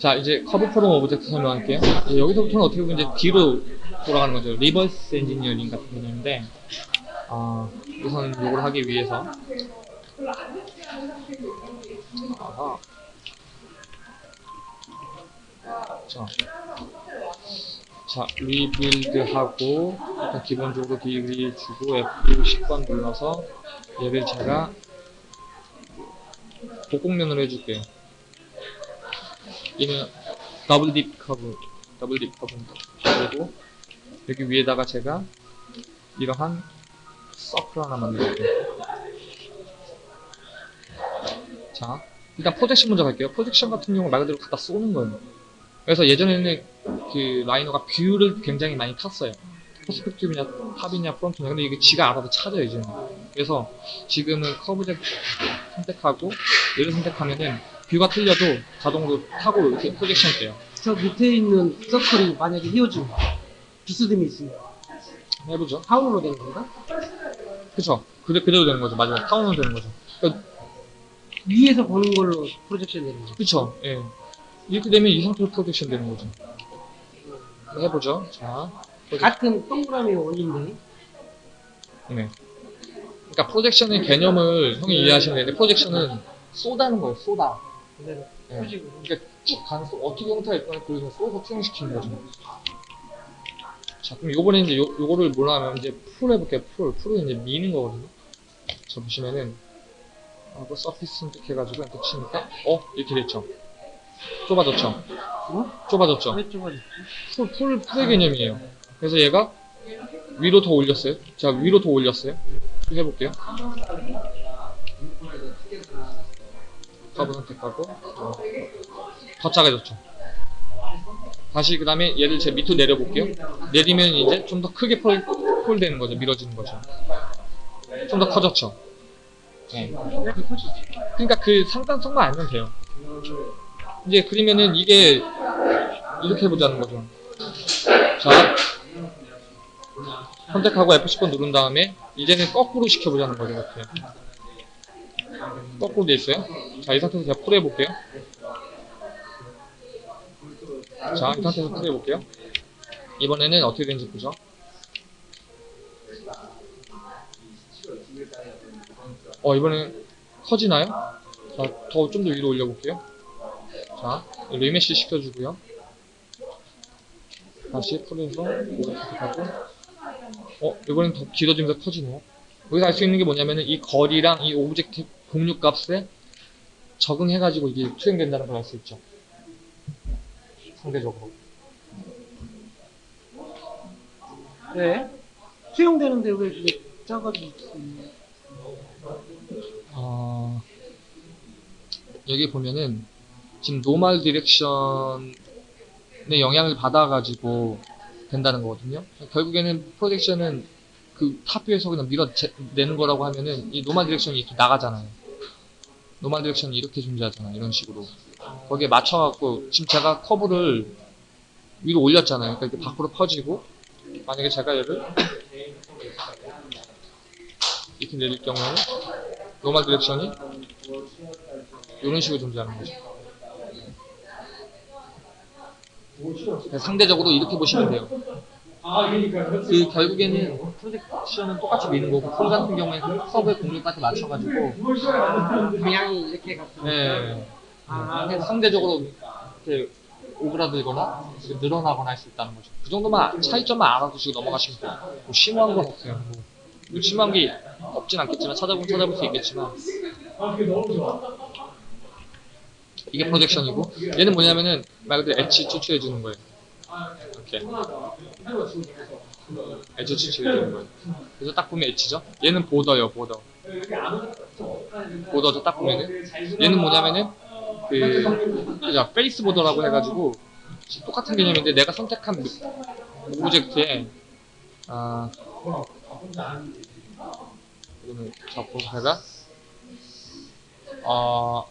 자 이제 curve from object 설명할게요. 여기서부터는 어떻게 보면 이제 뒤로 돌아가는 거죠. reverse engineering 같은 개념인데 아 우선 이걸 하기 위해서 아하. 자, 자 rebuild 하고 일단 기본적으로 degree 주고 F 10번 눌러서 얘를 제가 복곡면으로 해줄게요. 얘는 double deep curve, double deep curve입니다. 그리고 여기 위에다가 제가 이러한 서클 하나 만들게요. 자, 일단 projection 먼저 갈게요. projection 같은 경우 말 그대로 갖다 쏘는 거예요. 그래서 예전에는 그 라이노가 view를 굉장히 많이 탔어요. perspective냐, top이냐, front냐. 근데 이게 지가 알아서 찾아요, 이제는. 그래서 지금은 커브 선택하고 얘를 선택하면은 view가 틀려도 자동으로 타고 이렇게 projection 돼요. 저 밑에 있는 circle이 만약에 휘어지고 비스듬히 있으면 해보죠. 타원으로 되는 건가? 그쵸. 그대, 그대로 되는 거죠. 마지막 타원은 되는 거죠. 그러니까 위에서 보는 걸로 projection 되는 거죠. 그쵸. 예. 이렇게 되면 이 상태로 projection 되는 거죠. 한번 해보죠. 자. 같은 동그라미 원리인데 네. 그러니까 projection의 개념을 형이 이해하시면 되는데 projection은 쏘는 거예요. 쏴. 그대로 네. 펴지고 그러니까 쭉쏟 어떻게 형태가 있거나 그래서 쏴서 투영시키는 거죠. 자, 그럼 요번에 이제 요, 요거를 뭐라 하면 이제 pull 해볼게요. pull. pull은 이제 미는 거거든요. 자, 보시면은 하고 surface 선택해가지고 이렇게 치니까 어? 이렇게 됐죠. 좁아졌죠. 어? 좁아졌죠. 왜 좁아졌지? pull, pull, pull의 개념이에요. 그래서 얘가 위로 더 올렸어요. 자, 위로 더 올렸어요. 쭉 해볼게요. 커브 선택하고, 어, 더 작아졌죠. 다시 그 다음에 얘를 제 밑으로 내려볼게요. 내리면 이제 좀 더 크게 pull, pull 되는 거죠. 밀어지는 거죠. 좀 더 커졌죠. 네. 그러니까 그 상관성만 알면 돼요. 이제 그러면은 이게 이렇게 해보자는 거죠. 자, 선택하고 F10번 누른 다음에 이제는 거꾸로 시켜보자는 거죠. 이렇게. 돼 있어요. 자, 이 상태에서 제가 pull 해볼게요. 자, 이 상태에서 pull 해볼게요. 이번에는 어떻게 되는지 보죠. 어, 이번엔 커지나요? 자, 더 좀 더 위로 올려볼게요. 자, remesh 시켜주고요. 다시 이거 선택하고, 어, 이번엔 더 길어지면서 커지네요. 여기서 알 수 있는 게 뭐냐면은 이 거리랑 이 object 곡률 값에 적응해가지고 이게 투영된다는 걸 알 수 있죠. 상대적으로. 왜? 투영되는데 왜 이게 작아지지? 어, 여기 보면은 지금 normal direction의 영향을 받아가지고 된다는 거거든요. 결국에는 projection은 그 top view에서 그냥 밀어내는 거라고 하면은 이 normal direction이 이렇게 나가잖아요. normal direction이 이렇게 존재하잖아요. 이런 식으로. 거기에 맞춰갖고 지금 제가 커브를 위로 올렸잖아요. 그러니까 이렇게 밖으로 퍼지고 만약에 제가 얘를 이렇게 내릴 경우에는 normal direction이 이런 식으로 존재하는 거죠. 상대적으로 이렇게 보시면 돼요. 그 결국에는 projection은 똑같이 미는 거고 pull 같은 경우에는 커브의 곡률까지 맞춰가지고 방향이 이렇게 갔어. 네. 아, 그래서 상대적으로 이렇게 오그라들거나 늘어나거나 할 수 있다는 거죠. 그 정도만 차이점만 알아두시고 넘어가시면 돼요. 뭐 심오한 건 없어요. 뭐, 뭐 심오한 게 없진 않겠지만 찾아보면 찾아볼 수 있겠지만 이게 프로젝션이고 얘는 뭐냐면은 말 그대로 엣지 추출해 주는 거예요. 이렇게 추출해 주는 거예요. 그래서 딱 보면 엣지죠. 얘는 보더예요, 보더. border죠. 딱 보면은 얘는 뭐냐면은 그 그죠 face border라고 해가지고 똑같은 개념인데 내가 선택한 object에 아 이거는 잡고 제가 어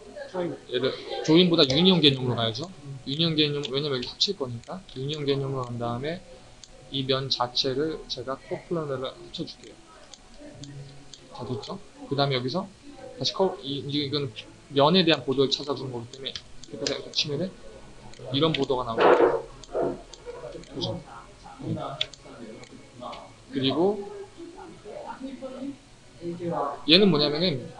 얘를 join보다 union 개념으로 가야죠. union 개념 왜냐면 여기 합칠 거니까 union 개념으로 간 다음에 이 면 자체를 제가 coplanar를 합쳐줄게요. 자 됐죠? 그 다음에 여기서 다시 커 이, 이건 면에 대한 보도를 찾아주는 거기 때문에 이렇게 치면은 이런 보도가 나오고 그죠? 그리고 얘는 뭐냐면은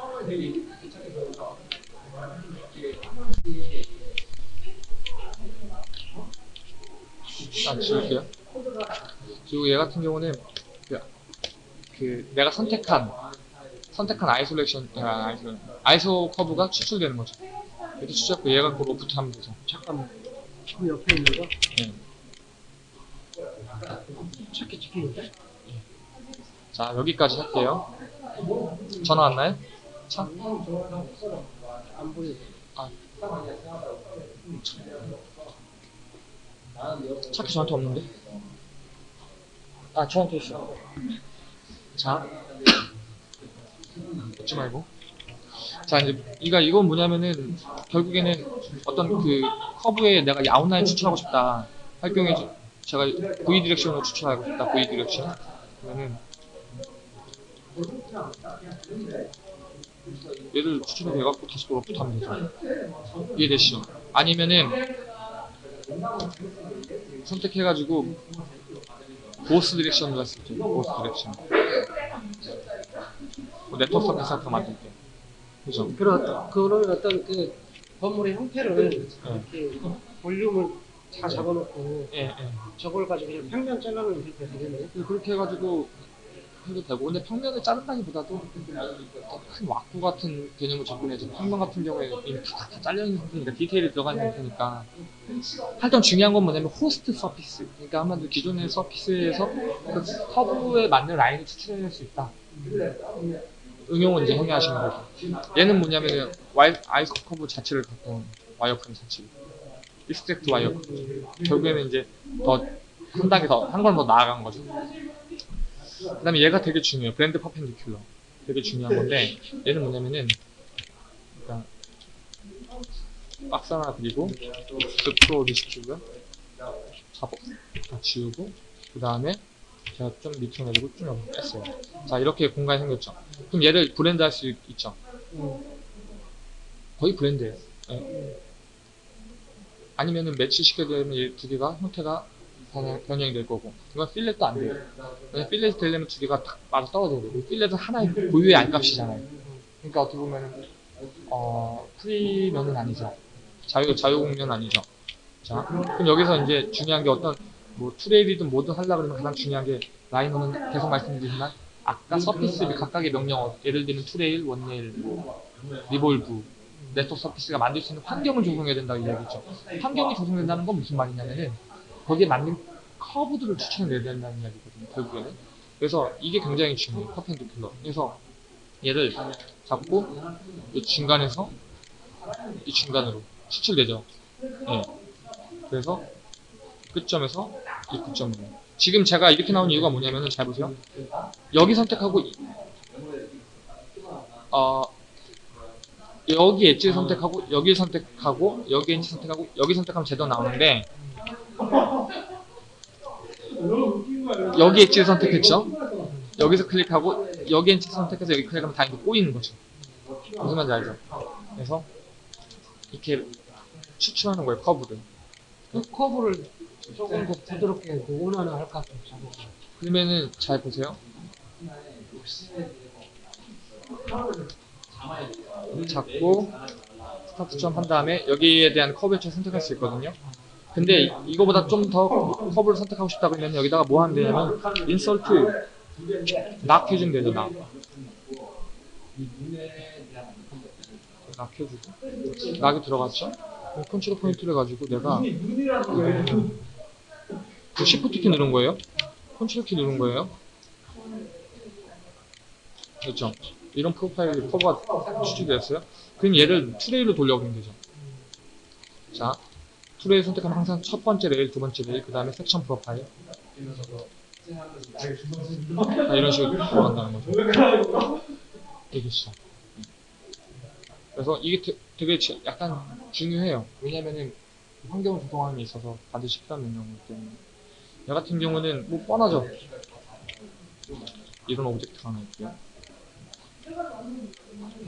아 지울게요 그리고 얘 같은 경우는 그, 그 내가 선택한 선택한 isolation 아, isol- iso curve가 추출되는 거죠 이렇게 추출했고 얘가 그 로프트 하면 되죠 잠깐만. 그 옆에 있는 거 네. 차키 찍히는데? 자 여기까지 할게요 전화 왔나요? 차? 안 보여. 차키 저한테 없는데? 아 저한테 있어. 자. 웃지 말고. 자 이제 이가 이건 뭐냐면은 결국에는 어떤 그 커브에 내가 outline 추출하고 싶다. 할 경우에 저- 제가 V 디렉션으로 추출하고 싶다. V direction. 그러면은 얘를 추출해 돼갖고 다시 또 로프트 하면 되죠. 이해되시죠? 아니면은 선택해가지고 보스 수 있죠. 보스 디렉션. 뭐 network surface 거 만들 때. 그죠? 그런 그런 어떤 그 건물의 형태를 네. 이렇게 볼륨을 다 잡아놓고 예, 예. 저걸 가지고 그냥 평면 잘라놓으면 이렇게 되겠네. 그렇게 해가지고 해도 되고. 근데 평면을 자른다기보다도 큰 왁구 같은 개념을 접근해서 평면 같은 경우에 이미 다, 다 잘려있는 상태니까 디테일이 들어가 있는 상태니까 하여튼 중요한 건 뭐냐면 host surface. 그러니까 한마디로 기존의 surface에서 그 커브에 맞는 라인을 추출해낼 수 있다. 응용은 이제 형이 하시는 거죠. 얘는 뭐냐면 isocurve 자체를 갖고 온 wireframe 자체. extract wireframe. 결국에는 이제 더 한 단계 더, 한 걸 더 나아간 거죠. 그 다음에 얘가 되게 중요해요. blend perpendicular. 되게 중요한 건데, 얘는 뭐냐면은, 그러니까, 박스 하나 그리고, explode 디스트리뷰, 잡아, 다 지우고, 그 다음에, 제가 좀 밑으로 내리고 쭉 뺐어요. 자, 이렇게 공간이 생겼죠. 그럼 얘를 blend 할 수 있죠. 음. 거의 blend예요. 예. 아니면은 매치시켜야 되면 이 두 개가 형태가 변형, 변형이 될 거고 이건 fillet도 안 돼요. 왜냐면 fillet이 되려면 두 개가 딱 맞아 떨어져야 돼요. fillet은 하나의 고유의 R값이잖아요. 그러니까 어떻게 보면은 어 프리면은 아니죠. 자유 자유곡면 아니죠. 자 그럼 여기서 이제 중요한 게 어떤 뭐 two rail이든 뭐든 하려 그러면 가장 중요한 게 라이노는 계속 말씀드리지만 아까 surface 각각의 명령 예를 들면 two rail, one rail, 뭐 revolve network surface가 만들 수 있는 환경을 조성해야 된다고 이야기죠. 환경이 조성된다는 건 무슨 말이냐면은 거기에 맞는 커브들을 추천해야 된다는 이야기거든요. 결국에는. 그래서 이게 굉장히 중요해요. 퍼펜디큘러. 그래서 얘를 잡고 이 중간에서 이 중간으로 추출되죠. 예. 그래서 끝점에서 이 끝점으로. 지금 제가 이렇게 나온 이유가 뭐냐면은 잘 보세요. 여기 선택하고 이- 어 여기 엣지를 선택하고 여기 선택하고 여기 엣지 선택하고 여기 선택하면 제대로 나오는데 여기 엣지를 선택했죠? 여기서 클릭하고 여기 엣지 선택해서 여기 클릭하면 다 이렇게 꼬이는 거죠. 무슨 말인지 알죠? 그래서 이렇게 추출하는 거예요 커브를. 그 커브를 조금 더 부드럽게 그 원하는 할까. 그러면은 잘 보세요. 잡고 스타트 점한 다음에 여기에 대한 커브 엣지를 선택할 수 있거든요 근데 이- 이거보다 좀더 커브를 선택하고 싶다 그러면 여기다가 뭐 하면 되냐면 insert 락 해주면 되죠 락. 락 해주고. knot이 들어갔죠? 컨트롤 포인트를 가지고 내가 그 시프트 키 누른 거예요? 컨트롤 키 누른 거예요? 그렇죠? 이런 profile이 커브가 추출됐어요? 그럼 얘를 two rail로 돌려보면 되죠. 자 two rail 선택하면 항상 첫 번째 레일, 두 번째 레일, 그 다음에 section profile. 자, 이런 식으로 돌아간다는 거죠. 알겠어. 그래서 이게 되- 되게 지- 약간 중요해요. 왜냐면은 환경을 조성하는 데 있어서 반드시 필요한 명령이기 때문에. 얘 같은 경우는 뭐 뻔하죠. 이런 object가 하나 있고요.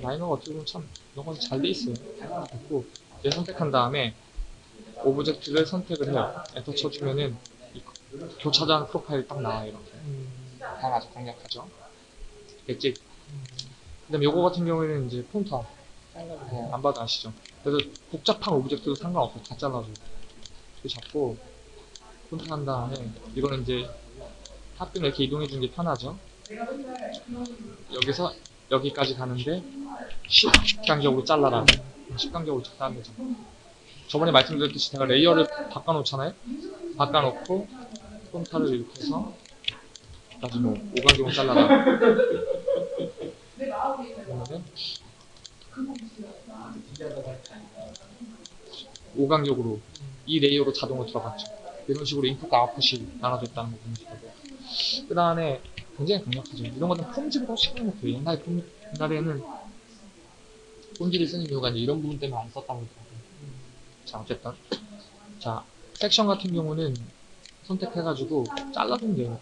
라이노가 어떻게 보면 참 이런 건 잘 돼 있어요. 됐고 얘 선택한 다음에 object를 선택을 해요. 엔터 쳐주면은 이 교차전 profile이 딱 나와요. 이렇게. 음, 다 아주 강력하죠. 엣지. 그다음에 요거 같은 경우에는 이제 안, 어, 안 봐도 아시죠? 그래서 복잡한 object도 상관없어요. 다 잘라줘. 이렇게 잡고 contour 한 다음에 이거는 이제 top view는 이렇게 이동해 주는 게 편하죠. 여기서 여기까지 가는데 10간격으로 잘라라. 10간격으로 자른다는 거죠. 저번에 말씀드렸듯이 제가 layer를 바꿔놓잖아요. 바꿔놓고 contour를 이렇게 해서 다시 뭐 5간격으로 잘라라. 그러면은 5간격으로 이 layer로 자동으로 들어갔죠. 이런 식으로 인풋과 아웃풋이 나눠졌다는 거 되고 그 다음에 굉장히 강력하죠. 이런 것은 formZ보다 훨씬 강력해요. 옛날에 폼, 옛날에는 formZ를 쓰는 이유가 이런 부분 때문에 안 썼다고 자 어쨌든 자 섹션 같은 경우는 선택해가지고 잘라주면 돼요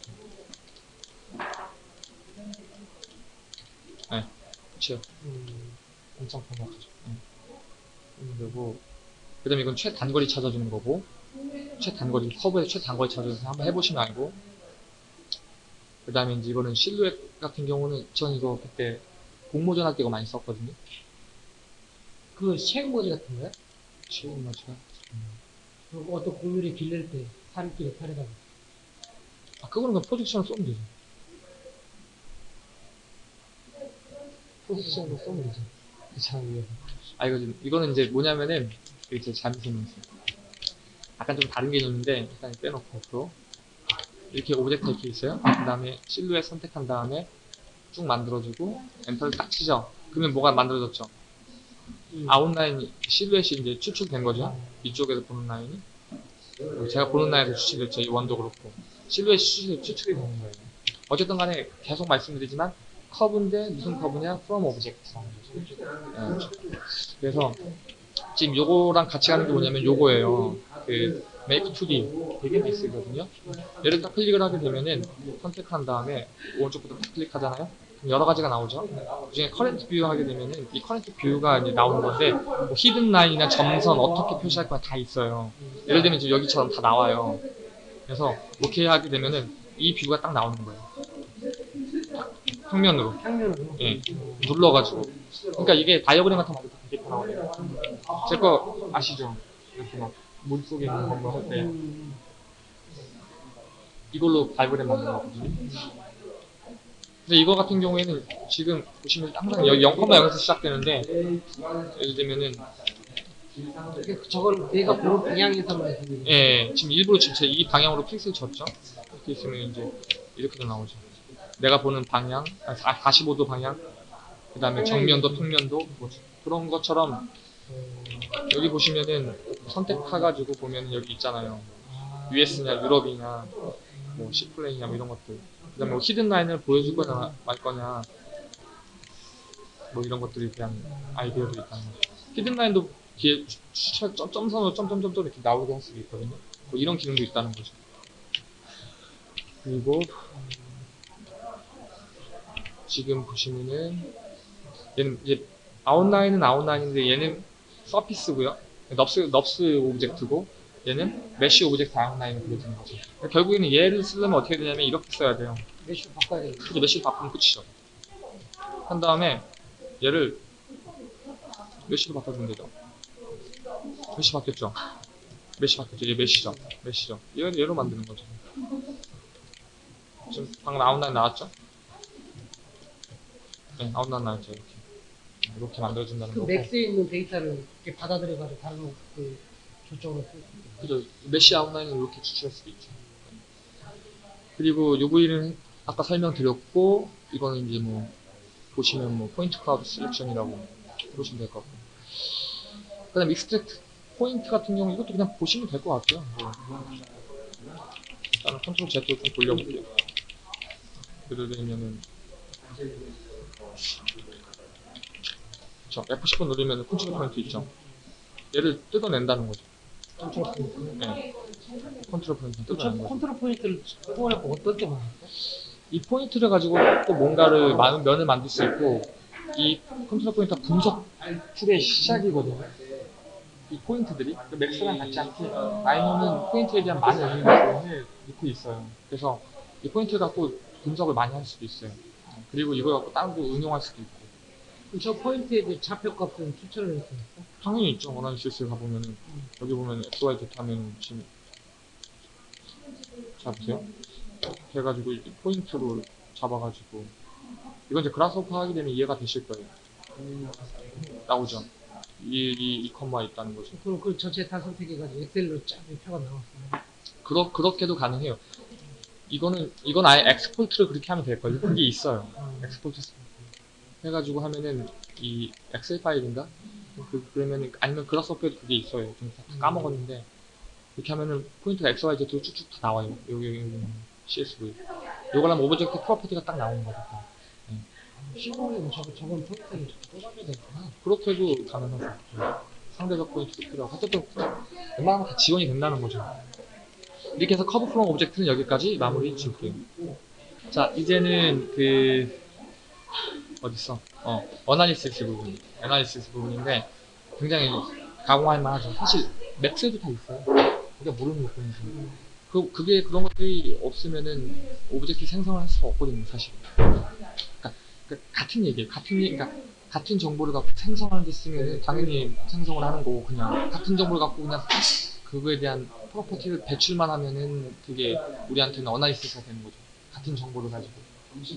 네 그치요 음, 엄청 반박하죠. 네. 그리고 그 다음에 이건 최단거리 찾아주는 거고 최단거리 커브에 최단거리 찾아주는 한번 해보시면 알고. 그 다음에 이제 이거는 실루엣 같은 경우는 전 이거 그때 공모전 할 때 이거 많이 썼거든요. 그거 쉐이크 모델 같은 거요? 7분 맞춰. 뭐 그리고 어떤 공유를 길릴 때 산길 역할에다가. 아, 그거는 그냥 포지션을 쏘면 되죠. 포지션으로 쏘면 되죠. 그 괜찮아, 위에 아, 이거 지금, 이거는 이제 뭐냐면은, 그 이게 제 잠시만요 약간 좀 다른 개념인데, 일단 빼놓고, 앞으로. 이렇게 object 이렇게 있어요. 그 다음에 실루엣 선택한 다음에 쭉 만들어주고, 엔터를 딱 치죠. 그러면 뭐가 만들어졌죠? 음. 아웃라인이, 실루엣이 이제 추출된 거죠. 이쪽에서 보는 라인이. 제가 보는 라인에서 추출됐죠. 이 원도 그렇고. 실루엣이 추출, 추출이 되는 거예요. 어쨌든 간에 계속 말씀드리지만, 커브인데 무슨 커브냐? from object라는 거죠. 예. 그래서 지금 요거랑 같이 가는 게 뭐냐면 요거예요. 그 make 2D 되게 많이 쓰거든요. 얘를 딱 클릭을 하게 되면은 선택한 다음에 오른쪽 버튼 딱 클릭하잖아요. 여러 가지가 나오죠. 그중에 current view 하게 되면은 이 current view가 이제 나오는 건데 뭐 hidden line이나 점선 어떻게 표시할 거야 다 있어요. 예를 들면 지금 여기처럼 다 나와요. 그래서 오케이 하게 되면은 이 뷰가 딱 나오는 거예요. 평면으로. 예. 눌러가지고. 그러니까 이게 다이어그램 같은 때 되게 편하거든요. 제 거 아시죠? 이렇게 막 물속에 있는 거할때 음, 이걸로 다이어그램 만드는 거거든요. 근데 이거 같은 경우에는 지금 보시면 항상 여기 0,0에서 시작되는데 예를 들면은 저걸 내가 보는 방향에서만 예, 지금 일부러 지금 제 이 방향으로 픽셀 쳤죠? 이렇게 있으면 이제 이렇게도 나오죠. 내가 보는 방향, 아, 45도 방향, 그 다음에 정면도, 평면도, 뭐 그런 것처럼 여기 보시면은 선택해가지고 보면 여기 있잖아요. US냐, 유럽이냐, 뭐 C플레이냐, 뭐 이런 것들. 그 다음에 뭐 히든 라인을 보여줄 거냐, 말 거냐, 뭐 이런 것들이 그냥 아이디어들이 있다는 거죠. hidden line도 뒤에 추- 점, 점선으로 점점점점 이렇게 나오게 할 수도 있거든요. 뭐 이런 기능도 있다는 거죠. 그리고 지금 보시면은 얘는 이제 아웃라인은 아웃라인인데 얘는 surface고요. NURBS NURBS object고 얘는 mesh object 아웃라인을 보여주는 거죠. 그러니까 결국에는 얘를 쓰려면 어떻게 되냐면 이렇게 써야 돼요. mesh 바꿔야 돼. 그래서 mesh를 바꾸면 끝이죠. 한 다음에 얘를 mesh로 바꿔주면 되죠. mesh 바뀌었죠. mesh 바뀌었죠. 얘 mesh죠. mesh죠. 얘를 얘로 만드는 거죠. 지금 방금 아웃라인 나왔죠? 네, 아웃라인 나왔죠. 이렇게. 이렇게 만들어준다는 그 거고. Max에 있는 데이터를 이렇게 받아들여가지고 다른 그 있게. 그죠. mesh 아웃라인을 이렇게 추출할 수도 있죠. 그리고 UV는 아까 설명드렸고, 이거는 이제 뭐, 보시면 뭐, point cloud selection이라고 보시면 될 것 같고. 그 다음 extract point 같은 경우, 이것도 그냥 보시면 될 것 같아요. 뭐. 일단은 control Z로 좀 돌려볼게요. 예를 들면은, 저 F10번 누르면 control point 있죠. 얘를 뜯어낸다는 거죠. control point. 네. control point 그. control point를 뽑아내고 어떤 때 많았어? 이 포인트를 가지고 또 뭔가를 많은 면을 만들 수 있고 이 control point가 분석 tool의 시작이거든요. 이 포인트들이 그 Max랑 같지 않게 Rhino는 포인트에 대한 많은 의미를 넣고 있어요. 그래서 이 포인트 갖고 분석을 많이 할 수도 있어요. 그리고 이걸 갖고 다른 거 응용할 수도 있고. 저 포인트에 대해 좌표값은 추출을 했습니까? 당연히 있죠. analysis 가보면은 여기 보면 XY 하면 지금 자 보세요. 해가지고 이 포인트로 잡아가지고 이건 이제 Grasshopper 하게 되면 이해가 되실 거예요. 나오죠. 이, 이, 이 컴마 있다는 거죠. 그럼 그 전체 다 선택해가지고 엑셀로 쫙 표가 나왔어요. 그렇, 그렇게도 가능해요. 이거는, 이건 아예 export를 그렇게 하면 될걸요. 그게 있어요. 음. export 해가지고 하면은 이 엑셀 파일인가? 그, 그러면은, 아니면 Grasshopper에도 그게 있어요. 좀 다 까먹었는데. 이렇게 하면은 포인트가 XYZ로 쭉쭉 다 나와요. 여기, 여기, 여기 CSV. 요걸 하면 object property가 딱 나오는 거니까. 시공에는 저거 저건 포인트를 뽑아줘야 되구나. 그렇게 해도 가능하죠. 상대적 포인트도 필요하고. 어쨌든, 웬만하면 다 지원이 된다는 거죠. 이렇게 해서 curve from object는 여기까지 마무리 지을게요. 자, 이제는 그, 어딨어? 어, analysis 부분. analysis 부분인데, 굉장히 가공할 만하죠. 사실, Max에도 다 있어요. 우리가 모르는 것뿐이지. 그, 그게 그런 것들이 없으면은 object 생성을 할 수가 없거든요, 사실. 그러니까, 그 같은 얘기예요. 같은 얘기, 그러니까 같은 정보를 갖고 생성하는 데 쓰면 당연히 생성을 하는 거고 그냥 같은 정보를 갖고 그냥 그거에 대한 property를 배출만 하면은 그게 우리한테는 analysis가 되는 거죠. 같은 정보를 가지고.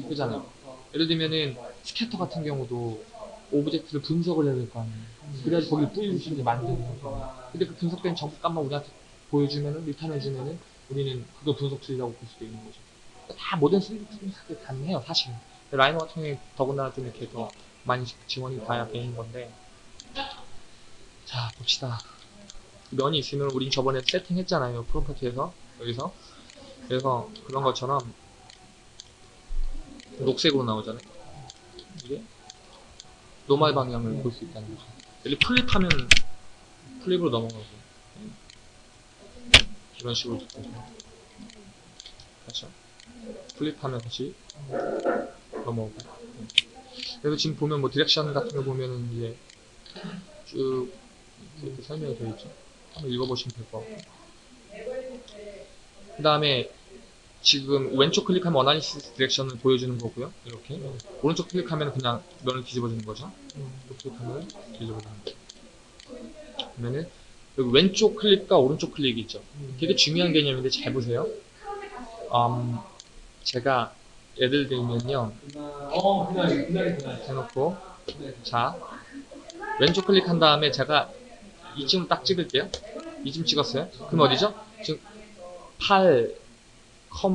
그잖아요. 예를 들면은 scatter 같은 경우도 object를 분석을 해야 될 거 아니에요. 그래야지 거기 뿌릴 수 있는 만드는 거죠. 근데 그 분석된 정보값만 우리한테 보여주면은 return해주면은 우리는 그거 분석 tool이라고 볼 수도 있는 거죠. 다 모든 스리트는 가능해요, 사실은. Rhino 같은 경우에 더군다나 좀 이렇게 더 많이 지원이 가야 되는 건데 자 봅시다 면이 있으면 우린 저번에 세팅했잖아요 property에서 여기서 그래서 그런 것처럼 녹색으로 나오잖아요 이게 normal 방향을 볼수 있다는 거죠 여기 flip하면 flip으로 넘어가고. 이런 식으로 그렇죠? flip하면 다시 넘어오고. 그래서 지금 보면 뭐 direction 같은 거 보면은 이제 쭉 이렇게 설명이 되어 있죠. 한번 읽어보시면 될 것 같고. 그 다음에 지금 왼쪽 클릭하면 어나리시스 디렉션을 보여주는 거고요. 이렇게. 오른쪽 클릭하면 그냥 면을 뒤집어주는 거죠. 이렇게 클릭하면 뒤집어주는 거죠. 그러면은 여기 왼쪽 클릭과 오른쪽 클릭이 있죠. 되게 중요한 개념인데 잘 보세요. 음, 제가 예를 들면요. 해놓고 자 왼쪽 클릭한 다음에 제가 이쯤 딱 찍을게요 이쯤 찍었어요 그럼 어디죠? 지금 8,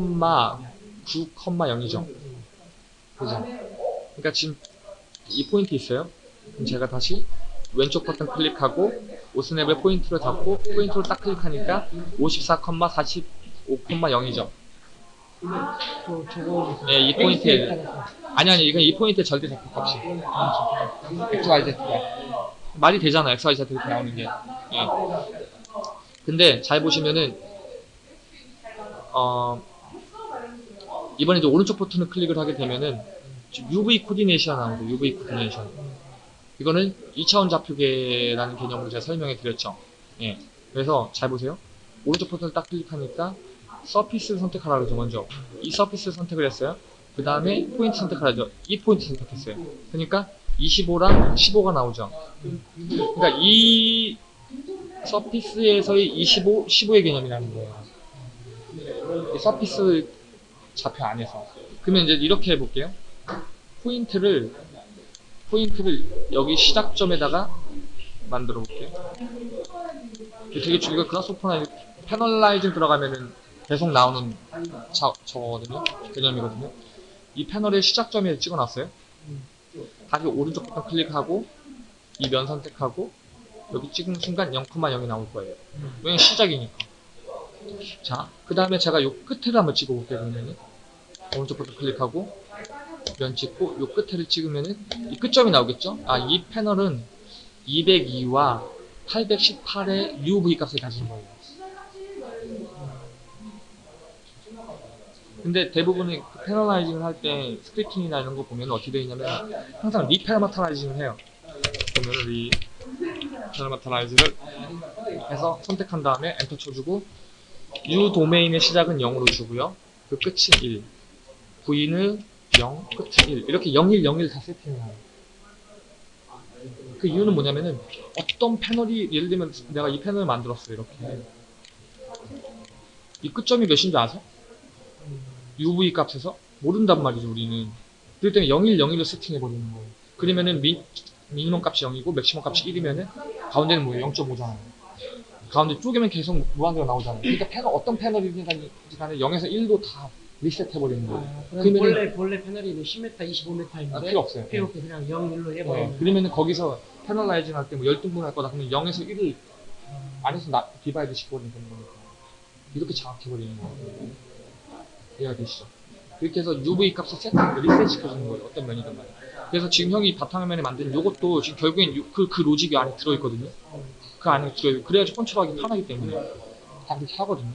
9, 0이죠. 그죠? 그러니까 지금 이 포인트 있어요? 그럼 제가 다시 왼쪽 버튼 클릭하고 오스냅을 포인트로 잡고 포인트로 딱 클릭하니까 54,45,0이죠 저 저거 네, 이 포인트에 아니 아니 이건 이 포인트에 절대 좌표 값이. XYZ가 말이 되잖아 XYZ 이렇게 나오는 게. 예. 근데 잘 보시면은 어 이번에 이제 오른쪽 버튼을 클릭을 하게 되면은 UV coordination 나오고 UV coordination. 이거는 2차원 좌표계라는 개념으로 제가 설명해 드렸죠. 예. 그래서 잘 보세요. 오른쪽 버튼을 딱 클릭하니까 surface를 선택하라 그러죠 먼저. 이 surface를 선택을 했어요. 그 다음에 포인트 선택하라죠. 이 포인트 선택했어요. 그러니까 25랑 15가 나오죠. 그러니까 이 surface에서의 25, 15의 개념이라는 거예요. 이 surface 좌표 안에서 그러면 이제 이렇게 해볼게요 포인트를 포인트를 여기 시작점에다가 만들어 볼게요 되게 중요한 그라스오퍼나 패널라이징 들어가면은 계속 나오는 자, 저거거든요. 개념이거든요. 이 패널의 시작점에 찍어놨어요. 다시 오른쪽 버튼 클릭하고 이 면 선택하고 여기 찍은 순간 0,0이 나올 거예요. 왜냐면 시작이니까. 자, 그 다음에 제가 요 끝에를 한번 찍어볼게요. 그러면은 오른쪽 버튼 클릭하고 면 찍고 요 끝에를 찍으면은 이 끝점이 나오겠죠? 아, 이 패널은 202와 818의 UV 값을 가진 거예요. 근데 대부분의 그 panelizing을 할 때 scripting이나 이런 거 보면 어떻게 되어 있냐면 항상 reparameterizing을 해요. 보면 reparameterize를 해서 선택한 다음에 엔터 쳐주고 U 도메인의 시작은 0으로 주고요. 그 끝이 1. V는 0, 끝이 1. 이렇게 0, 1, 0, 1 다 세팅해요. 그 이유는 뭐냐면은 어떤 패널이 예를 들면 내가 이 패널을 만들었어요. 이렇게. 이 끝점이 몇인 줄 아세요? UV 값에서 모른단 말이죠 우리는 그렇기 때문에 01, 01로 세팅해 버리는 거예요 그러면은 미, 미니멈 값이 0이고 맥시멈 값이 1이면은 가운데는 뭐예요? 0.5잖아요 가운데 쪼개면 계속 무한대로 나오잖아요. 그러니까 패널 어떤 패널이든 간에 0에서 1도 다 리셋 해버리는 거예요. 아, 그럼 그러면은- 본래 본래 패널이 뭐 10m, 25m인데 아, 필요 없어요. 필요 없게 그냥 0, 1로 네. 해버리면 그러면은 거기서 panelizing 할 때뭐 열등분 할 거다. 그러면 0에서 1을 안에서 나, divide 시켜버리는 거니까. 이렇게 장악해버리는 거예요. 이해가 되시죠? 그렇게 해서 UV 값을 세팅, 리셋 시켜주는 거예요. 어떤 면이든 간에. 그래서 지금 형이 바탕화면에 만든 요것도 지금 결국엔 요- 그, 그 로직이 안에 들어있거든요 그 안에 들어있고 그래야지 control하기 편하기 때문에 다 그렇게 하거든요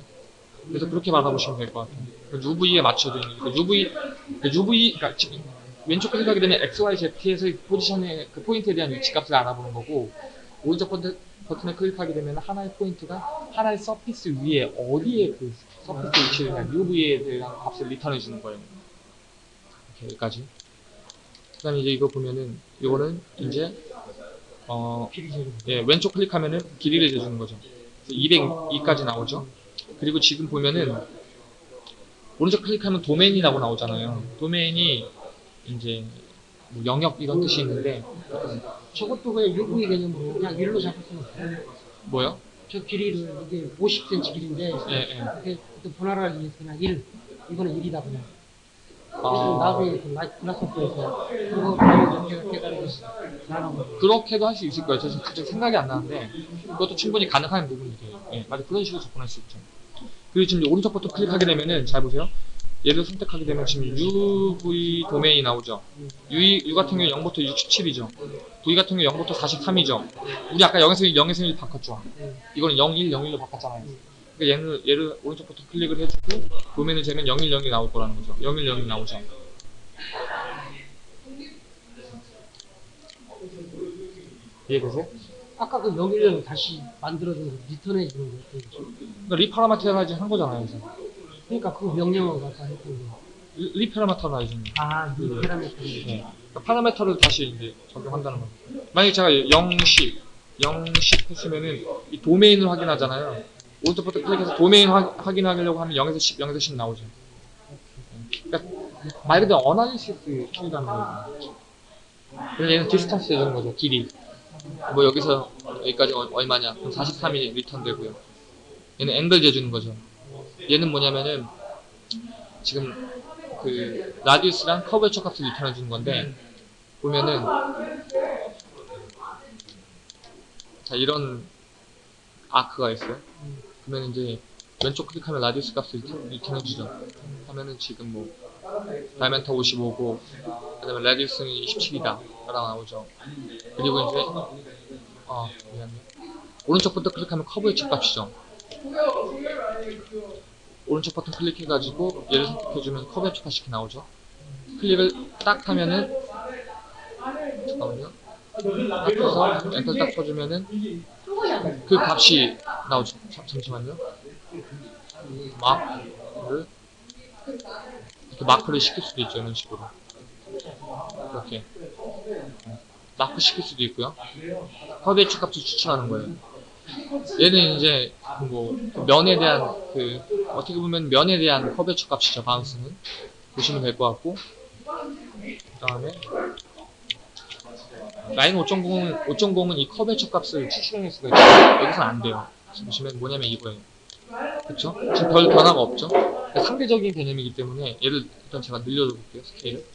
그래서 그렇게 받아보시면 될 것 같아요 그 UV에 있는 그 UV 그 UV 그러니까 왼쪽 클릭하게 되면 XYZ에서의 포지션의 그 포인트에 대한 위치 값을 알아보는 거고 오른쪽 버튼, 버튼을 클릭하게 되면 하나의 포인트가 하나의 surface 위에 어디에 그 surface 위치를 대한 UV에 대한 값을 return해 주는 거예요. 이렇게 여기까지. 그 다음에 이제 이거 보면은 이거는 이제 어 예, 왼쪽 클릭하면은 길이를 재주는 거죠. 202까지 나오죠. 그리고 지금 보면은 오른쪽 클릭하면 도메인이라고 나오잖아요. 도메인이 이제 뭐 영역 이런 뜻이 있는데 저것도 그냥 UV 개념으로 그냥 1로 잡을 수는 없어요 뭐요? 저 길이를 이게 50cm 길인데 예, 예. 이렇게 또 분할하기 위해서 그냥 1 이거는 1이다 그냥 그렇게도 할 수 있을 거예요. 저 지금 갑자기 생각이 안 나는데 그것도 충분히 가능한 부분이에요. 예, 맞아 그런 식으로 접근할 수 있죠. 그리고 지금 오른쪽 버튼 클릭하게 되면은 잘 보세요. 얘를 선택하게 되면 지금 UV 도메인이 나오죠. U, U 같은 경우 0부터 67이죠. V 같은 경우 0부터 43이죠. 우리 아까 0에서 1, 0에서 1 바꿨죠. 이거는 0, 1, 0, 1로 바꿨잖아요. 그러니까 얘는 얘를 오른쪽 버튼 클릭을 해주고 도메인을 재면 0, 1, 0이 나올 거라는 거죠. 0, 1, 0이 나오죠. 이해되세요? 아까 그 여기를 다시 만들어준 return해 주는 거 그러니까 reparameterizing 한 거잖아요. 그래서. 그러니까 그 명령어가 다 했던 거. re- reparameterizing. 아, 이 그- parameter. 네. 그러니까 parameter를 다시 이제 적용한다는 거죠. 만약에 제가 0식, 0식 했으면은 이 도메인을 확인하잖아요. 버튼 클릭해서 도메인 확, 확인하려고 하면 0에서 10, 0에서 10 나오죠. 그러니까 말 그대로 analysis 툴이라는 거예요. 그래서 얘는 distance 되는 거죠, 길이. 뭐 여기서 여기까지 얼- 얼마냐? 그럼 43이 return 되고요. 얘는 앵글 재주는 거죠. 얘는 뭐냐면은 지금 그 radius랑 curvature 값을 return해 주는 건데 보면은 자 이런 아크가 있어요. 그러면 이제 왼쪽 클릭하면 radius 값을 return- return해 주죠. 하면은 지금 뭐 다이멘터 55고 그 다음에 라디우스는 27이다 라고 나오죠. 그리고 이제 어 미안해. 오른쪽 버튼 클릭하면 커브의 첫 값이죠. 오른쪽 버튼 클릭해가지고 얘를 선택해주면 커브의 첫 값이 이렇게 나오죠. 클릭을 딱 하면은 잠깐만요. 딱 해서 엔터 딱 쳐주면은 그 값이 나오죠. 잠, 잠시만요. 마크를 이렇게 마크를 시킬 수도 있죠. 이런 식으로. 이렇게 마크 시킬 수도 있고요. 첫 값을 추천하는 거예요. 얘는 이제 그뭐 면에 대한 그 어떻게 보면 면에 대한 curvature 값이죠 바운스는 보시면 될 것 같고 그 다음에 Rhino 5.0은 5.0은 이 curvature 값을 추출해낼 수가 있어요. 여기서는 안 돼요. 보시면 뭐냐면 이거예요. 그쵸? 지금 별 변화가 없죠? 그러니까 상대적인 개념이기 때문에 얘를 일단 제가 늘려줘 볼게요 스케일을.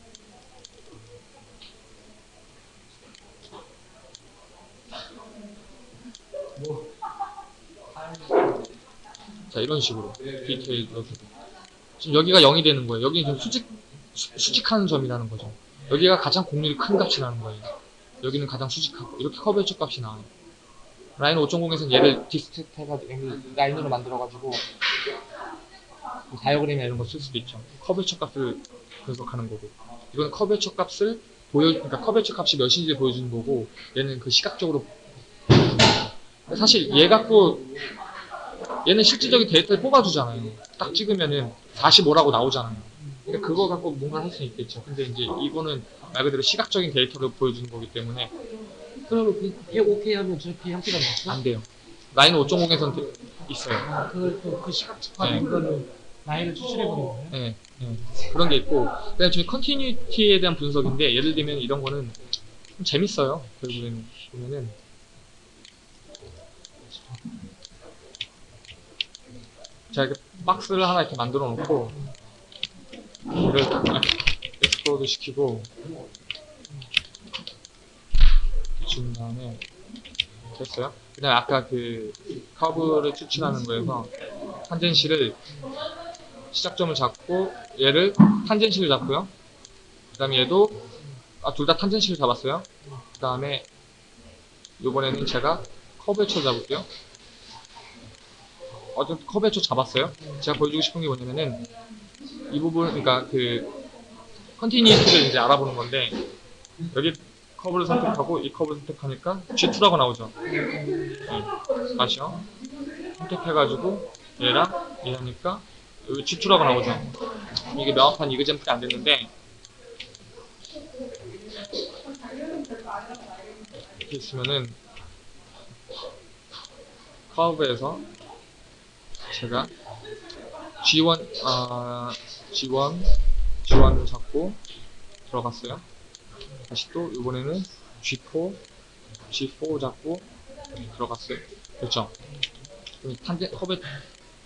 자 이런 식으로 디테일 넣어주고 지금 여기가 0이 되는 거예요. 여기는 지금 수직 수, 수직하는 점이라는 거죠. 여기가 가장 공률이 큰 값이라는 거예요 여기는 가장 수직하고 이렇게 curvature 값이 나와요 Rhino 5.0에서는 얘를 extract 해가지고 라인으로 만들어가지고 뭐 다이어그램이나 이런 거 쓸 수도 있죠 curvature 값을 분석하는 거고 이거는 curvature 값을 보여 그러니까 curvature 값이 몇인지 보여주는 거고 얘는 그 시각적으로. 사실 얘 갖고 얘는 실질적인 데이터를 뽑아주잖아요. 딱 찍으면은 45라고 나오잖아요. 그러니까 그거 갖고 뭔가 할 수 있겠죠. 근데 이제 이거는 말 그대로 시각적인 데이터를 보여주는 거기 때문에 그러면 그, 이게 오케이 하면 저렇게 형태가 나왔어? 안 돼요. Rhino 5.0에서는 있어요. 아, 그걸 또그 시각적인 네. 거는 라인을 추출해버린 거예요? 네, 네. 그런 게 있고 그다음에 지금 continuity에 대한 분석인데 예를 들면 이런 거는 좀 재밌어요. 결국에는 보면은 제가 이렇게 박스를 하나 이렇게 만들어 놓고 이걸 explode 시키고 준 다음에 됐어요. 그 다음에 아까 그 커브를 추출하는 거에서 tangency를 시작점을 잡고 얘를 tangency를 잡고요. 그 다음에 얘도 아, 둘 다 tangency를 잡았어요. 그 다음에 이번에는 제가 curvature 잡을게요. 어쨌든 curvature 잡았어요. 제가 보여주고 싶은 게 뭐냐면은 이 부분 그러니까 그 continuity를 이제 알아보는 건데 여기 커브를 선택하고 이 커브를 선택하니까 G2라고 나오죠. 네. 다시요. 선택해가지고 얘랑 얘 하니까 여기 G2라고 나오죠. 이게 명확한 example이 안 됐는데 이렇게 있으면은 커브에서 제가 G1 아 G1 G1을 잡고 들어갔어요. 다시 또 이번에는 G4 G4 잡고 들어갔어요. 그렇죠? 그럼 탄젠 커브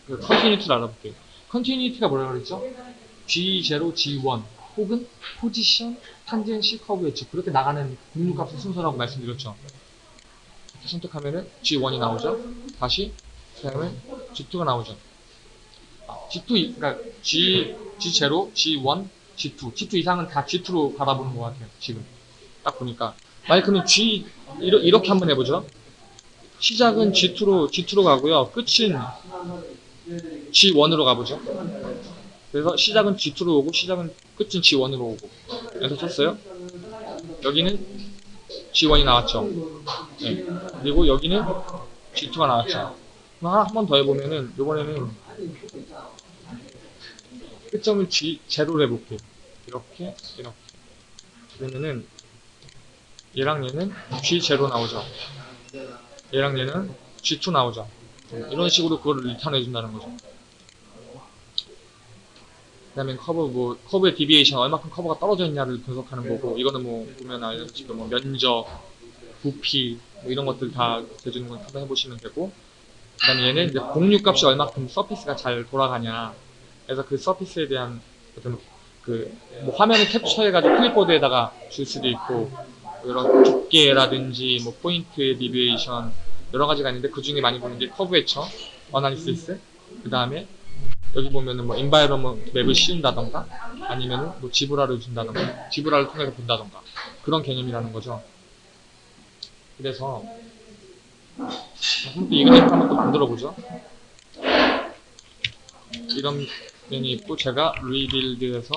그 continuity를 알아볼게요. continuity가 뭐라 그랬죠? G0, G1 혹은 포지션, tangency, curvature 그렇게 나가는 공유값의 순서라고 말씀드렸죠. 선택하면은 G1이 나오죠. 다시 그다음에 G2가 나오죠. 아, G2 그러니까 G G0, G1, G2, G2 이상은 다 G2로 바라보는 것 같아요. 지금 딱 보니까 그러면 G 이러, 이렇게 한번 해보죠. 시작은 G2로 G2로 가고요. 끝은 G1으로 가보죠. 그래서 시작은 G2로 오고 시작은 끝은 G1으로 오고. 그래서 쳤어요. 여기는 G1이 나왔죠. 네. 그리고 여기는 G2가 나왔죠. 한번 더 해보면은 이번에는 끝점을 G 제로로 해볼게요. 이렇게 이렇게. 그러면은 얘랑 얘는 G 제로 나오죠. 얘랑 얘는 G2 나오죠. 이런 식으로 그거를 return 해준다는 거죠. 그 다음에 커브, 뭐, 커브의 deviation, 얼마큼 커브가 떨어져 있냐를 분석하는 거고, 이거는 뭐, 보면 알다시피 뭐, 면적, 부피, 뭐 이런 것들 다 대주는 걸 한번 해보시면 되고, 그 다음에 얘는 이제 공유 값이 얼마큼 surface가 잘 돌아가냐. 그래서 그 surface에 대한 어떤 그, 뭐, 화면을 캡처해가지고 클립보드에다가 줄 수도 있고, 이런 두께라든지, 뭐, 포인트의 deviation, 여러 가지가 있는데 그 중에 많이 보는 게 curvature, analysis, 그 다음에 여기 보면은 뭐 environment map을 씌운다던가 아니면은 뭐 zebra를 준다던가 zebra를 통해서 본다던가 그런 개념이라는 거죠. 그래서 한번 또 example 한번 또 만들어 보죠. 이런 면이 있고 제가 rebuild에서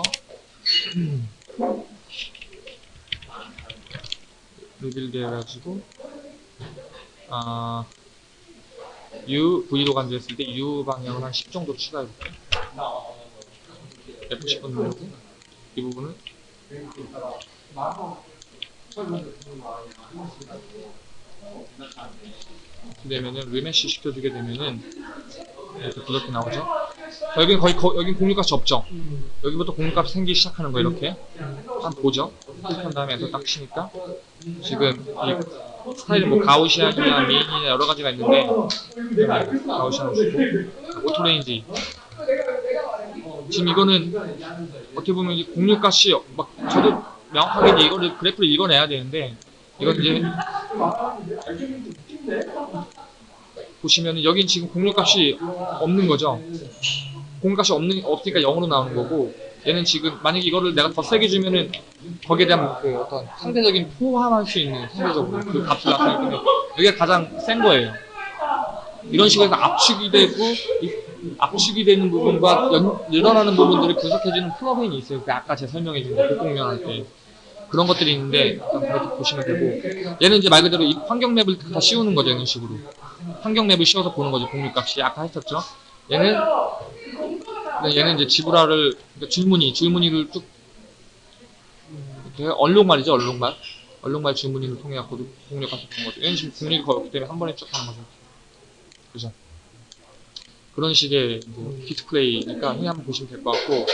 rebuild 해가지고 아 U, V로 간주했을 때 U 방향을 한 10 정도 추가해볼게요. F10번 누르고 이 이렇게 되면은 remesh 시켜주게 되면은 이렇게 부드럽게 나오죠. 여기는 거의 거, 여긴 공유값이 없죠. 음. 여기부터 공유값이 생기기 시작하는 거예요 이렇게 한 보죠. 클릭한 다음에 엔터 딱 치니까 지금 이 스타일이 뭐 Gaussian이나 mean이나 여러 가지가 있는데 Gaussian 주고 auto range 지금 이거는 어떻게 보면 곡률값이 막 저도 명확하게 이거를 그래프를 읽어내야 되는데 이건 이제 보시면 여긴 지금 곡률값이 없는 거죠. 공유값이 없는 없으니까 0으로 나오는 거고 얘는 지금 만약에 이거를 내가 더 세게 주면은 거기에 대한 그 어떤 상대적인 포함할 수 있는 상대적으로 그 값을 나타내기 때문에 여기가 가장 센 거예요. 이런 식으로 압축이 되고 이 압축이 되는 부분과 연, 늘어나는 부분들을 분석해주는 플러그인이 있어요. 그 아까 제가 설명해준 거 곡공면 할 때. 그런 것들이 있는데 일단 그렇게 보시면 되고 얘는 이제 말 그대로 이 환경 맵을 다 씌우는 거죠 이런 식으로 환경 맵을 씌워서 보는 거죠. 곡률값이 아까 했었죠. 얘는 네, 얘는 이제 zebra를 그러니까 줄무늬 줄무늬를 쭉 이렇게 얼룩말이죠. 얼룩말 얼룩말 줄무늬를 통해 갖고 곡률값을 보는 거죠. 얘는 지금 공유가 없기 때문에 한 번에 쭉 하는 거죠. 그죠? 그런 식의 이제 디스플레이니까 흔히 한번 보시면 될 것 같고